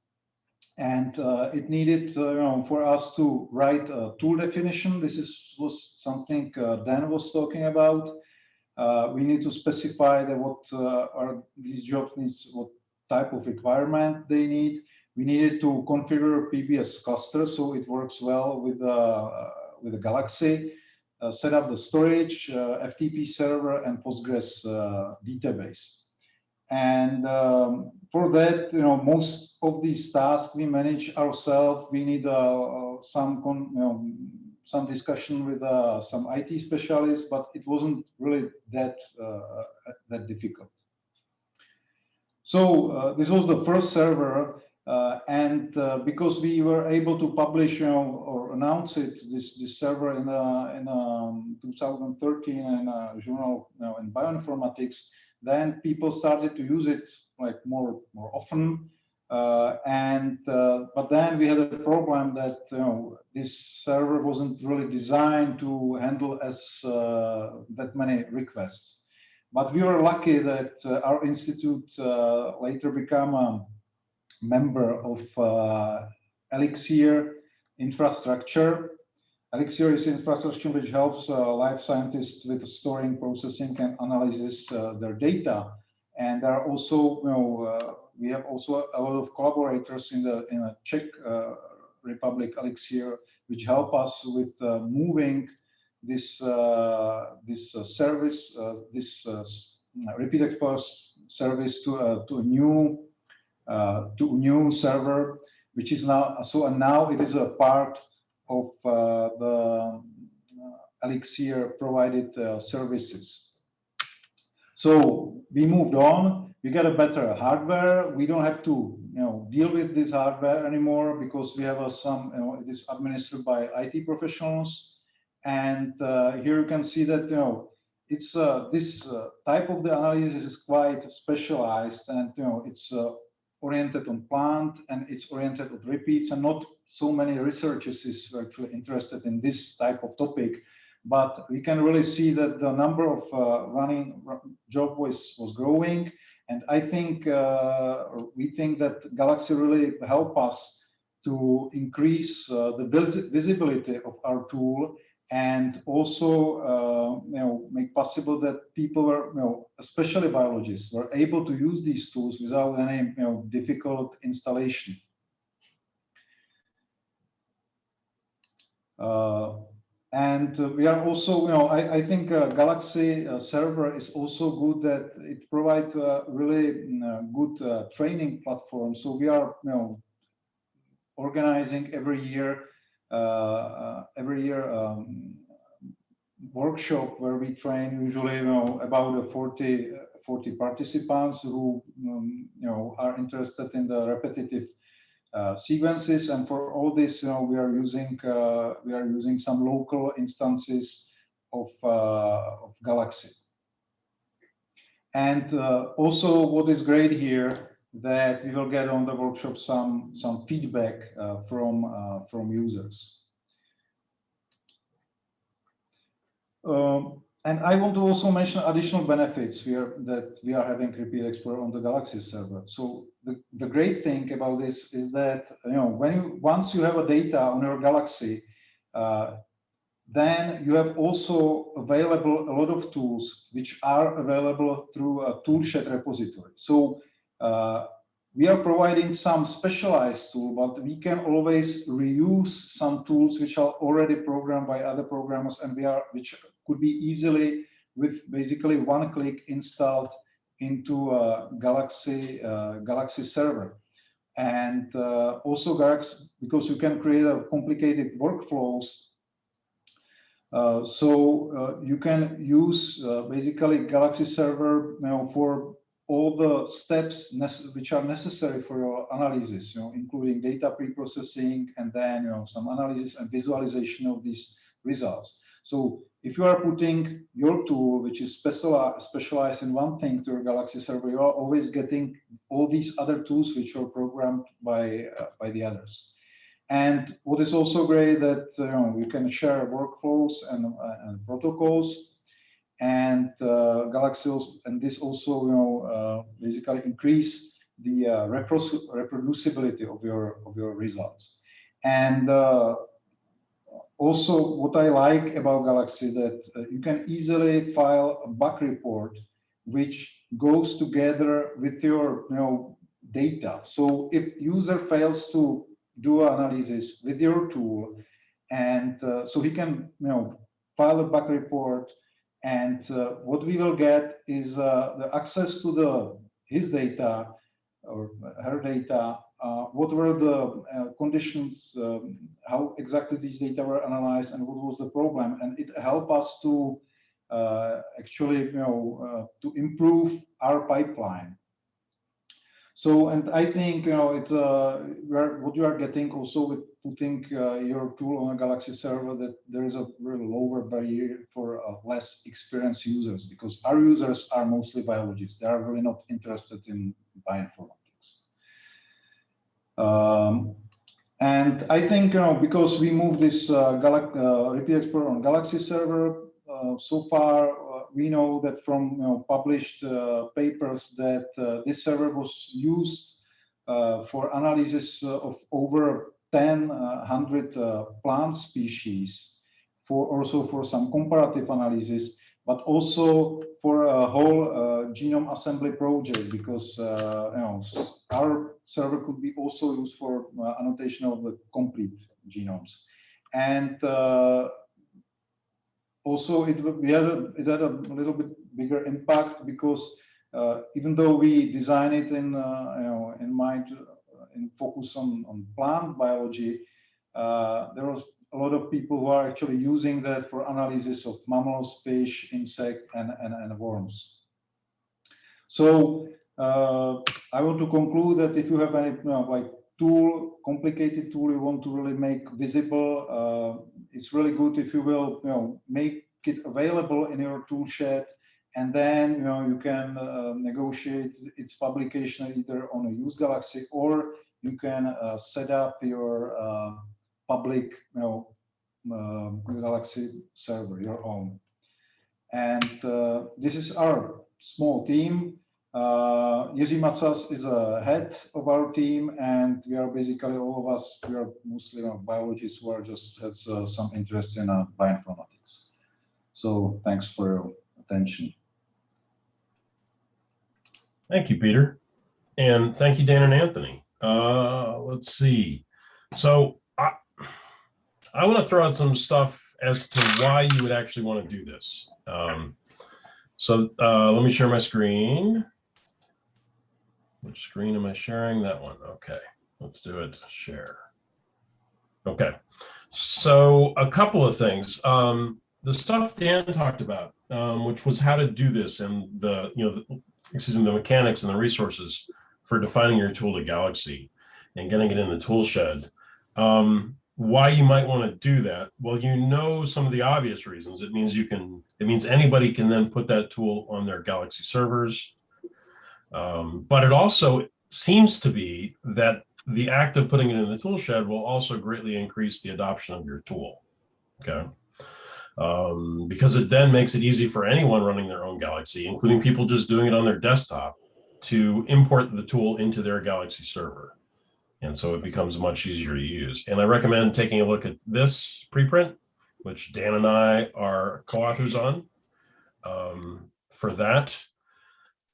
and uh, it needed uh, you know, for us to write a tool definition. This is was something uh, Dan was talking about. we need to specify that what are these jobs needs, what type of requirement they need we needed to configure PBS cluster so it works well with uh, with the Galaxy. Uh, set up the storage, uh, FTP server, and Postgres uh, database. And um, for that, you know, most of these tasks we manage ourselves. We need uh, some, you know, some discussion with uh, some IT specialists, but it wasn't really that that difficult. So this was the first server uh, and uh, because we were able to publish you know, or announce it, this, this server in, uh, in um, 2013 in a journal you know, in bioinformatics, then people started to use it like more, more often. Uh, and uh, but then we had a problem that you know this server wasn't really designed to handle as uh, that many requests. But we were lucky that our institute later became a member of uh, Elixir infrastructure. Elixir is infrastructure which helps uh, life scientists with storing, processing, and analysis uh, their data. And there are also, you know, we have also a lot of collaborators in the in the Czech Republic Elixir, which help us with moving this uh, this uh, service, uh, this repeat explorer service to to a new uh, to new server, which is now so and now it is a part of uh, the uh, Elixir provided services. So we moved on. We got a better hardware. We don't have to, you know, deal with this hardware anymore because we have a, some, you know, it is administered by IT professionals. And uh, here you can see that, you know, it's uh, this uh, type of the analysis is quite specialized, and you know, it's oriented on plant and it's oriented on repeats and not so many researchers is actually interested in this type of topic but we can really see that the number of uh, running job was was growing. And i think uh, we think that galaxy really help us to increase uh, the vis visibility of our tool and also uh, you know make possible that people were you know especially biologists were able to use these tools without any you know difficult installation and uh, we are also you know i, I think uh, galaxy uh, server is also good that it provides really mm, uh, good training platform. So we are you know organizing every year, uh, uh, every year um, workshop where we train usually you know, about a 40, 40 participants who um, you know are interested in the repetitive uh, sequences and for all this you know we are using uh, we are using some local instances of, uh, of Galaxy. And uh, also what is great here that we will get on the workshop some some feedback from from users. Um, and I want to also mention additional benefits here that we are having Repeat Explorer on the Galaxy server. So the, the great thing about this is that you know when you once you have a data on your Galaxy, uh, then you have also available a lot of tools which are available through a toolshed repository. So uh, we are providing some specialized tool, but we can always reuse some tools which are already programmed by other programmers and we are which could be easily with basically one click installed into a Galaxy uh, Galaxy server. And uh, also Galaxy, because you can create a complicated workflows. Uh, so uh, you can use uh, basically Galaxy server you know, for all the steps which are necessary for your analysis, you know, including data pre-processing and then you know some analysis and visualization of these results. So if you are putting your tool, which is specialized, in one thing to your Galaxy server, you are always getting all these other tools which are programmed by uh, by the others. And what is also great that you know you can share workflows and, uh, and protocols and uh, Galaxy also, and this also you know uh, basically increase the uh, reproducibility of your of your results and uh, also what I like about Galaxy that uh, you can easily file a bug report which goes together with your you know data. So if user fails to do analysis with your tool and uh, so he can you know file a bug report and uh, what we will get is uh, the access to the his data or her data, uh, what were the uh, conditions, um, how exactly these data were analyzed, and what was the problem, and it helped us to uh, actually, you know, uh, to improve our pipeline. So, and I think, you know, it, what you are getting also with putting uh, your tool on a Galaxy server that there is a really lower barrier for uh, less experienced users because our users are mostly biologists. They are really not interested in bioinformatics. Um, and I think, you know, because we moved this uh, uh, Repeat Explorer on Galaxy server, uh, so far uh, we know that from you know, published papers that this server was used for analysis of over 10, uh, 100 uh, plant species for also for some comparative analysis, but also for a whole uh, genome assembly project because you know our server could be also used for annotation of the complete genomes. And also it, we had a, it had a little bit bigger impact because uh, even though we design it in uh, you know in mind in focus on, on plant biology, uh, there was a lot of people who are actually using that for analysis of mammals, fish, insect, and, and, and worms. So uh, I want to conclude that if you have any you know, like tool, complicated tool you want to really make visible, uh, it's really good if you will you know make it available in your tool shed and then you know you can uh, negotiate its publication either on a use galaxy or you can uh, set up your uh, public you know uh, galaxy server your own. And uh, this is our small team uh, Jiří Macas is a head of our team, and we are basically all of us. We are mostly you know, biologists who are just has uh, some interest in uh, bioinformatics. So thanks for your attention. Thank you, Peter. And thank you, Dan and Anthony. Uh, let's see. So I, I want to throw out some stuff as to why you would actually want to do this. Um, so uh, let me share my screen. Screen am I sharing? That one. Okay, let's do it. Share. Okay, so a couple of things. Um, the stuff Dan talked about, um, which was how to do this and the, you know, the, excuse me, the mechanics and the resources for defining your tool to Galaxy and getting it in the tool shed. Um, why you might want to do that? Well, you know some of the obvious reasons. It means you can, it means anybody can then put that tool on their Galaxy servers. Um, but it also seems to be that the act of putting it in the tool shed will also greatly increase the adoption of your tool. Okay. Um, because it then makes it easy for anyone running their own Galaxy, including people just doing it on their desktop, to import the tool into their Galaxy server. And so it becomes much easier to use. And I recommend taking a look at this preprint, which Dan and I are co-authors on um, for that.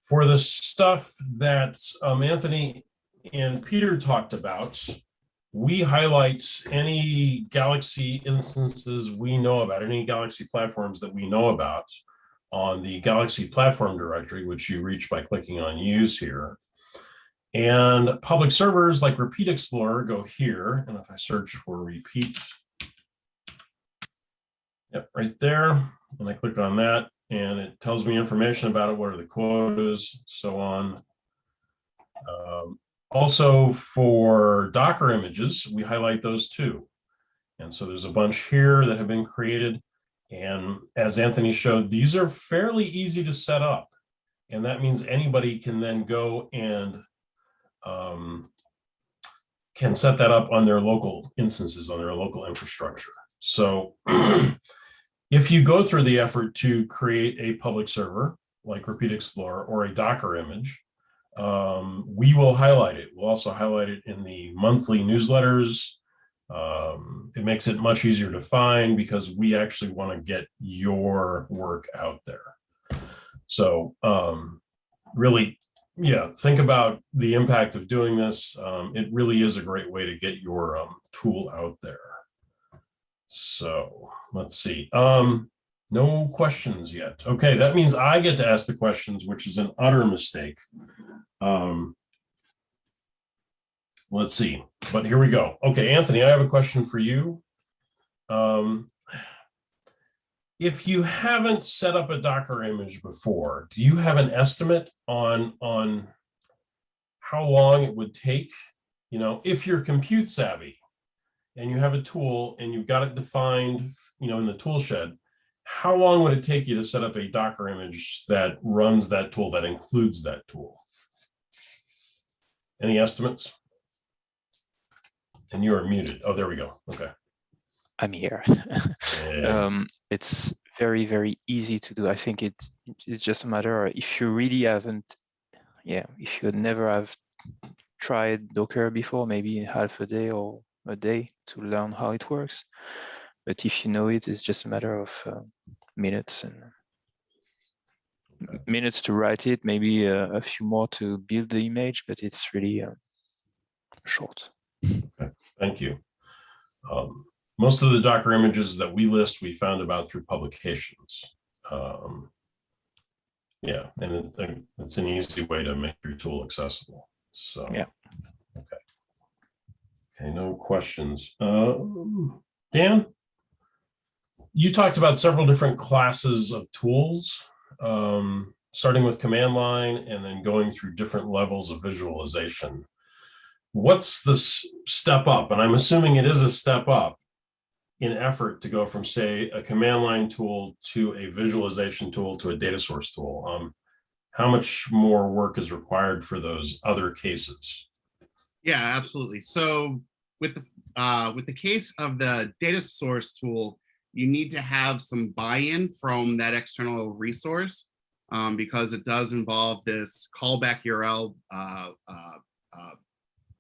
For the stuff that um, Anthony and Peter talked about, we highlight any Galaxy instances we know about, any Galaxy platforms that we know about on the Galaxy platform directory, which you reach by clicking on use here. And public servers like Repeat Explorer go here. And if I search for repeat, yep, right there. And I click on that and it tells me information about it, what are the quotas, so on. Um, also for Docker images, we highlight those too. And so there's a bunch here that have been created. And as Anthony showed, these are fairly easy to set up. And that means anybody can then go and um, can set that up on their local instances, on their local infrastructure. So (clears throat) if you go through the effort to create a public server like Repeat Explorer or a Docker image, um, we will highlight it. We'll also highlight it in the monthly newsletters. Um, it makes it much easier to find because we actually want to get your work out there. So um, really, yeah, think about the impact of doing this. Um, it really is a great way to get your um, tool out there. So let's see. Um, no questions yet. Okay, that means I get to ask the questions, which is an utter mistake. Um, let's see, but here we go. Okay, Anthony, I have a question for you. Um, if you haven't set up a Docker image before, do you have an estimate on, on how long it would take? You know, if you're compute savvy and you have a tool and you've got it defined, you know, in the tool shed, how long would it take you to set up a Docker image that runs that tool, that includes that tool? Any estimates? And you are muted. Oh, there we go. Okay. I'm here. (laughs) Yeah. um, it's very, very easy to do. I think it's, it's just a matter of if you really haven't, yeah, if you never have tried Docker before, maybe in half a day or a day to learn how it works. But if you know it, it's just a matter of uh, minutes and Okay. minutes to write it, maybe uh, a few more to build the image, but it's really uh, short. Okay, thank you. Um, most of the Docker images that we list, we found about through publications. Um, yeah, and it, it's an easy way to make your tool accessible. So. Yeah. Okay. Okay, no questions. Um, Dan? You talked about several different classes of tools, um, starting with command line and then going through different levels of visualization what's this step up? And I'm assuming it is a step up in effort to go from, say, a command line tool to a visualization tool to a data source tool. Um, how much more work is required for those other cases? Yeah, absolutely. So with the uh, with the case of the data source tool, you need to have some buy-in from that external resource um, because it does involve this callback URL uh, uh, uh,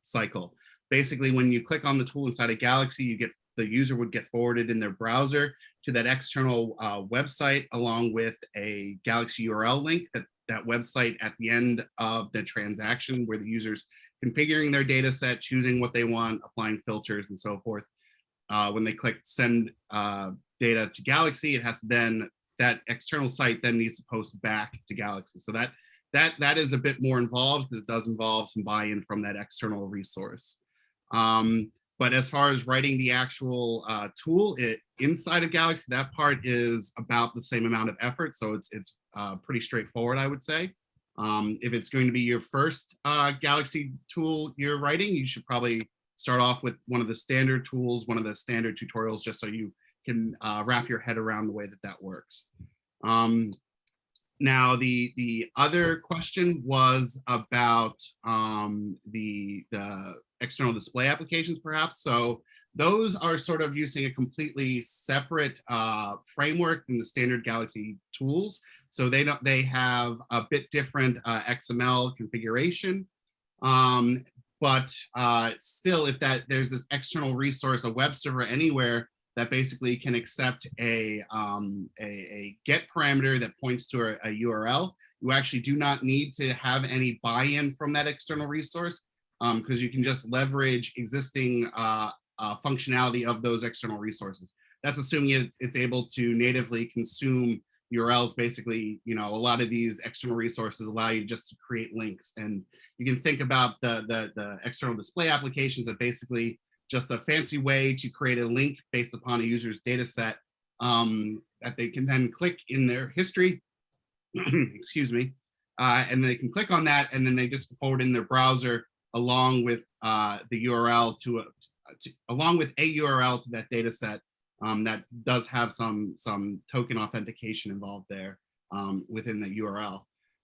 cycle. Basically, when you click on the tool inside a Galaxy, you get the user would get forwarded in their browser to that external uh, website along with a Galaxy URL link that that website at the end of the transaction where the user's configuring their data set, choosing what they want, applying filters and so forth. Uh, when they click send uh, data to Galaxy, it has to then, that external site then needs to post back to Galaxy. So that that that is a bit more involved it does involve some buy-in from that external resource. Um, but as far as writing the actual uh, tool it inside of Galaxy, that part is about the same amount of effort. So it's it's uh, pretty straightforward, I would say. Um, if it's going to be your first uh, Galaxy tool you're writing, you should probably start off with one of the standard tools, one of the standard tutorials, just so you can uh, wrap your head around the way that that works. Um, now, the the other question was about um, the the external display applications, perhaps. So those are sort of using a completely separate uh, framework than the standard Galaxy tools. So they don't they have a bit different uh, XML configuration. Um, but uh, still, if that there's this external resource, a web server anywhere that basically can accept a, um, a, a, get parameter that points to a, a, URL. You actually do not need to have any buy-in from that external resource because um, you can just leverage existing uh, uh, functionality of those external resources. That's assuming it's, it's able to natively consume URLs. Basically, you know, a lot of these external resources allow you just to create links. And you can think about the, the, the external display applications that basically just a fancy way to create a link based upon a user's data set um, that they can then click in their history, (clears throat) excuse me, uh, and they can click on that and then they just forward in their browser along with uh, the URL to, a, to, along with a URL to that data set um, that does have some, some token authentication involved there um, within the URL.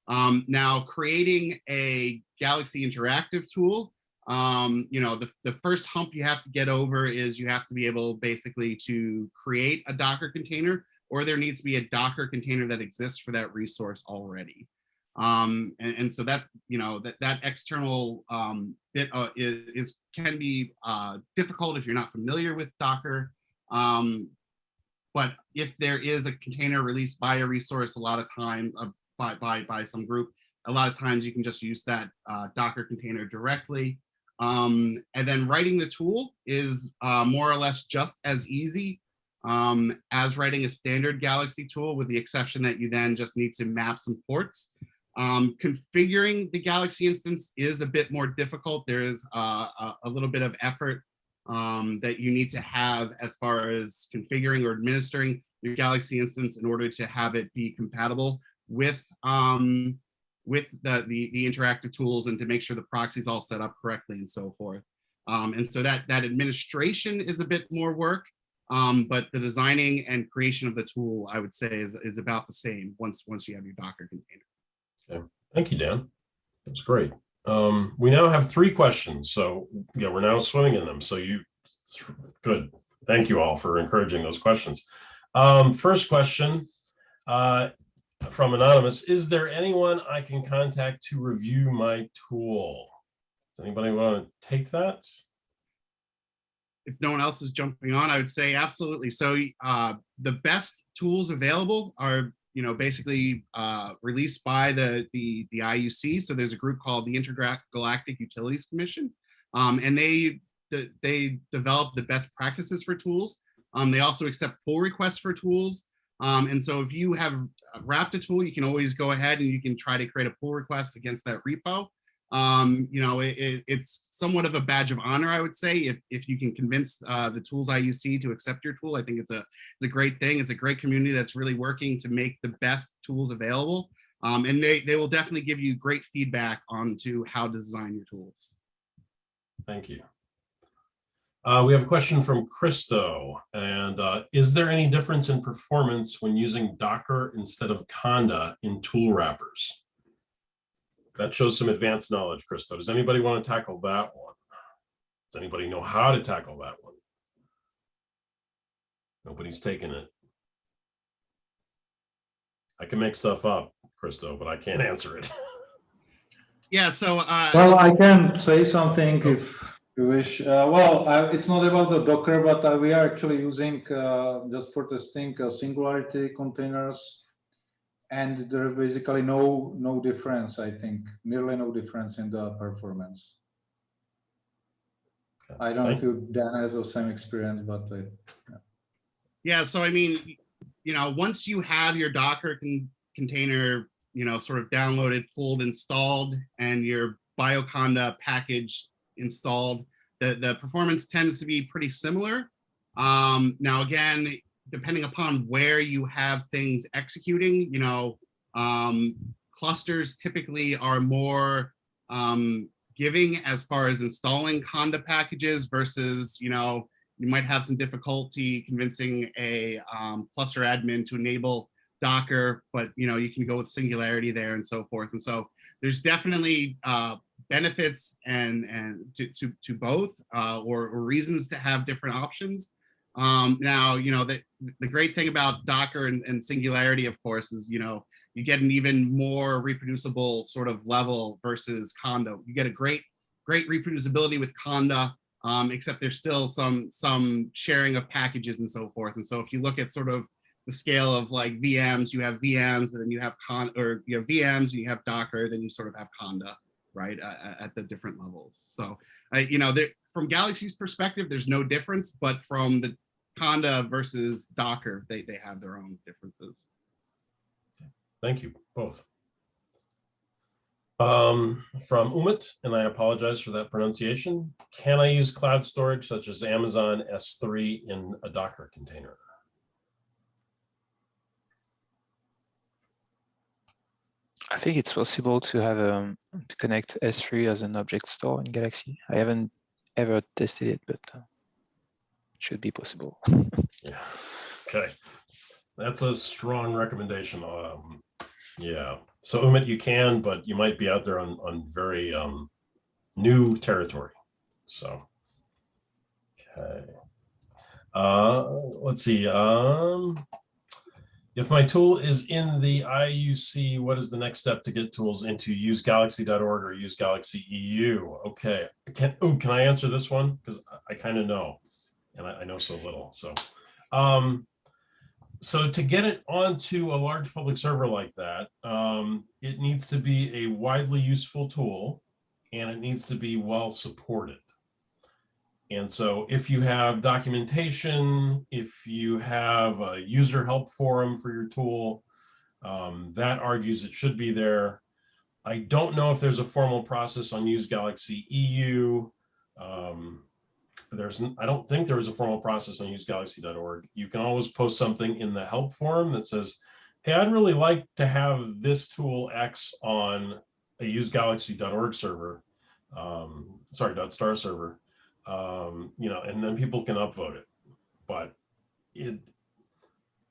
Um, now, creating a Galaxy Interactive tool um, you know, the, the first hump you have to get over is you have to be able basically to create a Docker container or there needs to be a Docker container that exists for that resource already. Um, and, and so that, you know, that, that external um, bit uh, is, is, can be uh, difficult if you're not familiar with Docker. Um, but if there is a container released by a resource, a lot of times uh, by, by, by some group, a lot of times you can just use that uh, Docker container directly. Um, and then writing the tool is uh, more or less just as easy um, as writing a standard Galaxy tool, with the exception that you then just need to map some ports. Um, configuring the Galaxy instance is a bit more difficult. There is uh, a, a, little bit of effort um, that you need to have as far as configuring or administering your Galaxy instance in order to have it be compatible with um, with the, the, the interactive tools and to make sure the proxy's all set up correctly and so forth. Um, and so that, that administration is a bit more work, um, but the designing and creation of the tool, I would say, is, is about the same once, once you have your Docker container. Okay. Thank you, Dan. That's great. Um, we now have three questions. So yeah, we're now swimming in them. So you, good. Thank you all for encouraging those questions. Um, first question, uh, from Anonymous, is there anyone I can contact to review my tool? Does anybody want to take that? If no one else is jumping on, I would say absolutely. So uh, the best tools available are, you know, basically uh, released by the, the, the IUC. So there's a group called the Intergalactic Utilities Commission, um, and they they develop the best practices for tools. Um, they also accept pull requests for tools. Um, and so if you have wrapped a tool, you can always go ahead and you can try to create a pull request against that repo. Um, you know, it, it, it's somewhat of a badge of honor, I would say, if, if you can convince uh, the tools IUC to accept your tool. I think it's a, it's a great thing. It's a great community that's really working to make the best tools available. Um, and they, they will definitely give you great feedback on to how to design your tools. Thank you. Uh, we have a question from Christo, and uh, is there any difference in performance when using Docker instead of Conda in tool wrappers? That shows some advanced knowledge, Christo. Does anybody want to tackle that one? Does anybody know how to tackle that one? Nobody's taking it. I can make stuff up, Christo, but I can't answer it. (laughs) yeah, so uh, well, I can say something if you wish. Uh, well, uh, it's not about the Docker, but uh, we are actually using uh, just for testing uh, Singularity containers, and there is basically no no difference. I think nearly no difference in the performance. I don't know if Dan has the same experience, but uh, yeah. yeah. So I mean, you know, once you have your Docker con container, you know, sort of downloaded, pulled, installed, and your Bioconda package installed. the, the performance tends to be pretty similar. Um, now, again, depending upon where you have things executing, you know, um, clusters typically are more um, giving as far as installing Conda packages versus, you know, you might have some difficulty convincing a um, cluster admin to enable Docker, but you know, you can go with Singularity there and so forth. And so there's definitely uh, benefits and and to to, to both uh, or, or reasons to have different options. Um, now, you know, the, the great thing about Docker and, and Singularity, of course, is, you know, you get an even more reproducible sort of level versus Conda. You get a great, great reproducibility with Conda, um, except there's still some, some sharing of packages and so forth. And so if you look at sort of the scale of like VMs, you have VMs, and then you have con or you have VMs, and you have Docker, then you sort of have Conda, right, uh, at the different levels. So, I, you know, there, from Galaxy's perspective, there's no difference, but from the Conda versus Docker, they, they have their own differences. Thank you both. Um, from Umit, and I apologize for that pronunciation. Can I use cloud storage such as Amazon S3 in a Docker container? I think it's possible to have um, to connect S3 as an object store in Galaxy. I haven't ever tested it, but uh, it should be possible. (laughs) Yeah. Okay. That's a strong recommendation. Um, yeah. So Umit, you can, but you might be out there on, on very um, new territory. So, okay. Uh, let's see. Um, if my tool is in the IUC, what is the next step to get tools into usegalaxy.org or use Galaxy EU? Okay. Can, oh, can I answer this one? Because I, I kind of know, and I, I know so little. So, um, so to get it onto a large public server like that, um, it needs to be a widely useful tool and it needs to be well supported. And so if you have documentation, if you have a user help forum for your tool, um, that argues it should be there. I don't know if there's a formal process on Use Galaxy EU. Um, there's, I don't think there is a formal process on usegalaxy.org. You can always post something in the help forum that says, hey, I'd really like to have this tool X on a usegalaxy.org server, um, sorry, dot .star server, um, you know, and then people can upvote it. But it,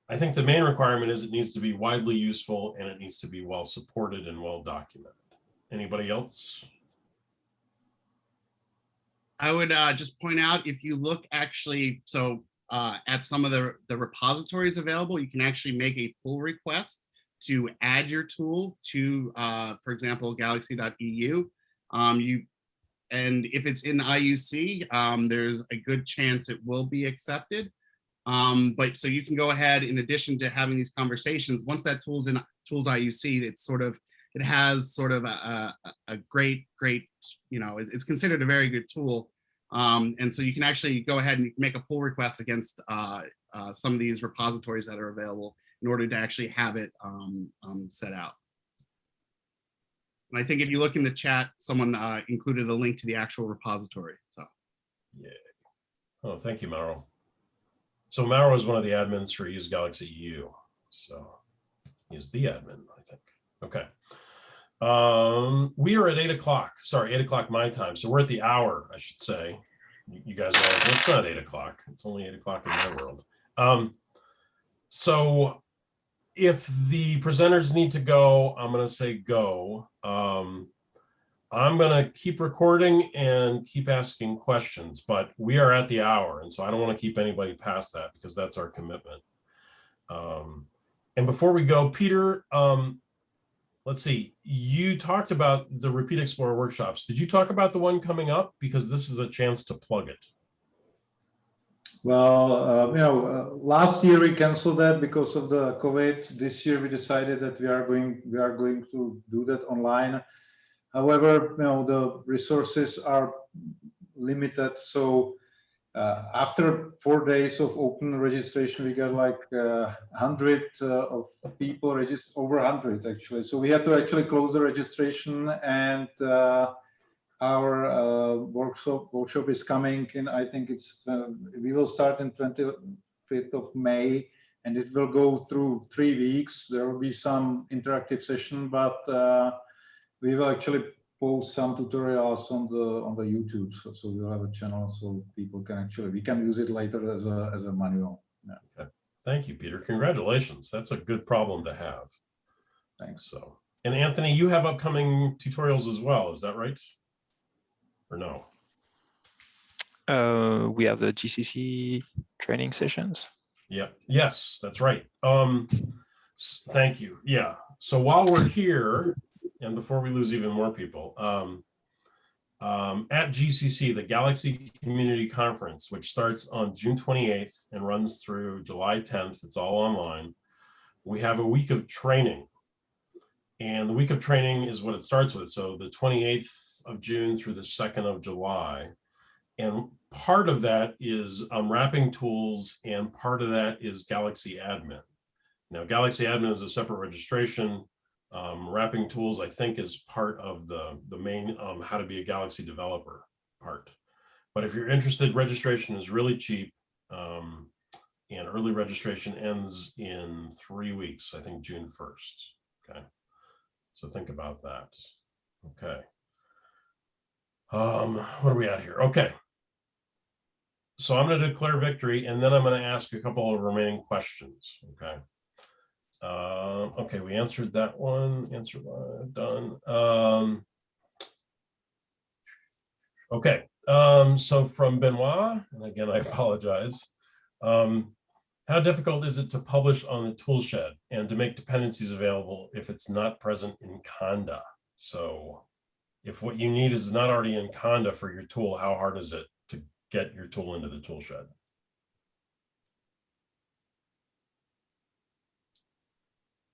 I think the main requirement is it needs to be widely useful and it needs to be well supported and well documented. Anybody else? I would uh, just point out if you look actually, so uh, at some of the, the repositories available, you can actually make a pull request to add your tool to, uh, for example, galaxy.eu. Um, you, and if it's in IUC, um, there's a good chance it will be accepted. Um, but so you can go ahead, in addition to having these conversations, once that tool's in Tools IUC, it's sort of it has sort of a, a, a, great, great, you know, it's considered a very good tool. Um, and so you can actually go ahead and make a pull request against uh, uh, some of these repositories that are available in order to actually have it um, um, set out. And I think if you look in the chat, someone uh, included a link to the actual repository. So, yeah. Oh, thank you, Mauro. So Mauro is one of the admins for Use Galaxy EU. So he's the admin, I think. Okay. Um, we are at eight o'clock. Sorry, eight o'clock my time. So we're at the hour, I should say. You guys are like, it's not eight o'clock. It's only eight o'clock in my world. Um, so if the presenters need to go, I'm going to say go. Um, I'm going to keep recording and keep asking questions, but we are at the hour. And so I don't want to keep anybody past that because that's our commitment. Um, and before we go, Peter, um, let's see, you talked about the Repeat Explorer workshops. Did you talk about the one coming up? Because this is a chance to plug it. Well, uh, you know, uh, last year we canceled that because of the COVID. This year we decided that we are going we are going to do that online. However, you know, the resources are limited, so uh, after four days of open registration, we got like uh, 100 uh, of people registered, over 100 actually. So we had to actually close the registration and uh, our uh, workshop workshop is coming in. I think it's uh, we will start in 25th of May, and it will go through three weeks. There will be some interactive session, but we will actually post some tutorials on the on the YouTube. So, so we'll have a channel so people can actually we can use it later as a as a manual. Yeah. Thank you, Peter. Congratulations. That's a good problem to have. Thanks. So, and Anthony, you have upcoming tutorials as well. Is that right? Or no? Uh, we have the GCC training sessions. Yeah, yes, that's right. Um, thank you. Yeah. So while we're here, and before we lose even more people, um, um, at GCC, the Galaxy Community Conference, which starts on June 28th and runs through July 10th, it's all online. We have a week of training. And the week of training is what it starts with. So the 28th of June through the 2nd of July. And part of that is unwrapping tools and part of that is Galaxy Admin. Now Galaxy Admin is a separate registration. Um, wrapping tools, I think, is part of the, the main um, how to be a Galaxy developer part. But if you're interested, registration is really cheap. Um, and early registration ends in three weeks, I think June 1st. Okay. So think about that. Okay. Um, what are we at here? Okay. So I'm going to declare victory and then I'm going to ask a couple of remaining questions. Okay. Uh, okay, we answered that one. Answer done. Um, okay. Um, so from Benoit, and again, I apologize. Um, how difficult is it to publish on the toolshed and to make dependencies available if it's not present in Conda? So if what you need is not already in Conda for your tool, how hard is it to get your tool into the tool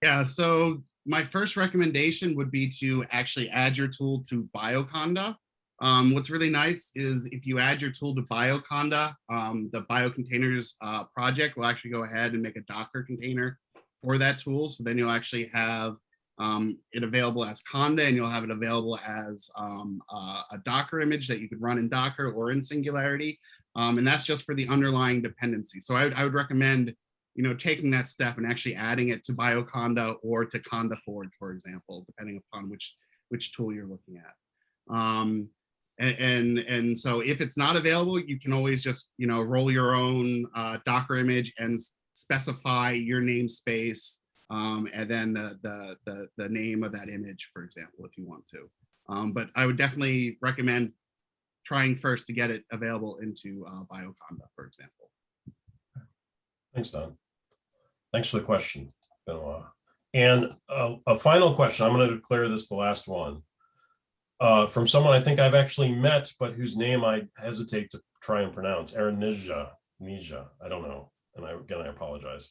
Yeah, so my first recommendation would be to actually add your tool to Bioconda. Um, what's really nice is if you add your tool to Bioconda, um, the Biocontainers uh, project will actually go ahead and make a Docker container for that tool. So then you'll actually have um, it available as Conda and you'll have it available as um, uh, a Docker image that you could run in Docker or in Singularity. Um, and that's just for the underlying dependency. So I would, I would recommend you know, taking that step and actually adding it to Bioconda or to Conda Forge, for example, depending upon which which tool you're looking at. Um, and, and, and so if it's not available, you can always just, you know, roll your own uh, Docker image and specify your namespace um, and then the, the, the, the name of that image, for example, if you want to. Um, but I would definitely recommend trying first to get it available into uh, Bioconda, for example. Thanks, Don. Thanks for the question, Benoit. And uh, a final question, I'm going to declare this the last one. Uh, from someone I think I've actually met, but whose name I hesitate to try and pronounce, Aaron Nija, Nija, I don't know. And I, again, I apologize.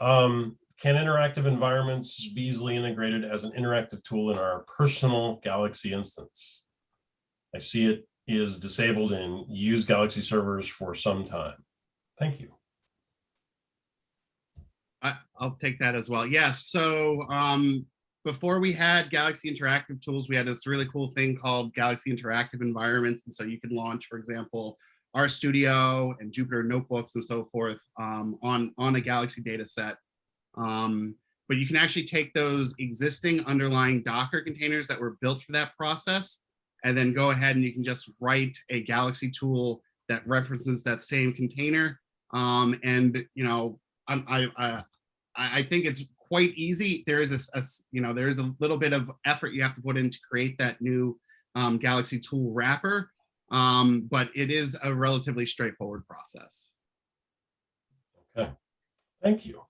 Um, can interactive environments be easily integrated as an interactive tool in our personal Galaxy instance? I see it is disabled in use Galaxy servers for some time. Thank you. I, I'll take that as well. Yes. So um, before we had Galaxy Interactive Tools, we had this really cool thing called Galaxy Interactive Environments. And so you can launch, for example, RStudio and Jupyter Notebooks and so forth um, on, on a Galaxy data set. Um, but you can actually take those existing underlying Docker containers that were built for that process, and then go ahead and you can just write a Galaxy tool that references that same container. Um, and, you know, I'm, I, I, I think it's quite easy. There is a, a, you know, there is a little bit of effort you have to put in to create that new um, Galaxy tool wrapper, um, but it is a relatively straightforward process. Okay, thank you.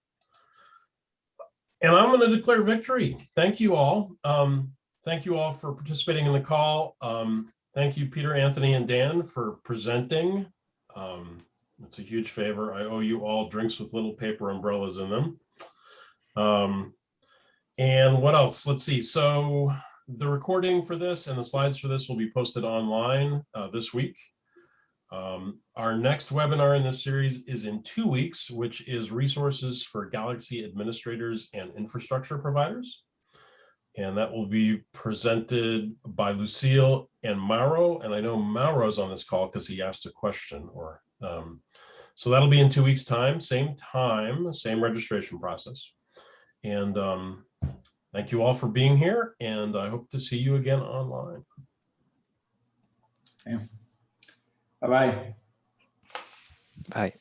And I'm going to declare victory. Thank you all. Um, thank you all for participating in the call. Um, thank you, Peter, Anthony, and Dan for presenting. Um, it's a huge favor. I owe you all drinks with little paper umbrellas in them. Um, and what else? Let's see. So the recording for this and the slides for this will be posted online uh, this week. Um, our next webinar in this series is in two weeks, which is resources for Galaxy administrators and infrastructure providers. And that will be presented by Lucille and Mauro, and I know Mauro's on this call because he asked a question or, um, so that'll be in two weeks' time, same time, same registration process. And um, thank you all for being here, and I hope to see you again online. Bye-bye. Bye.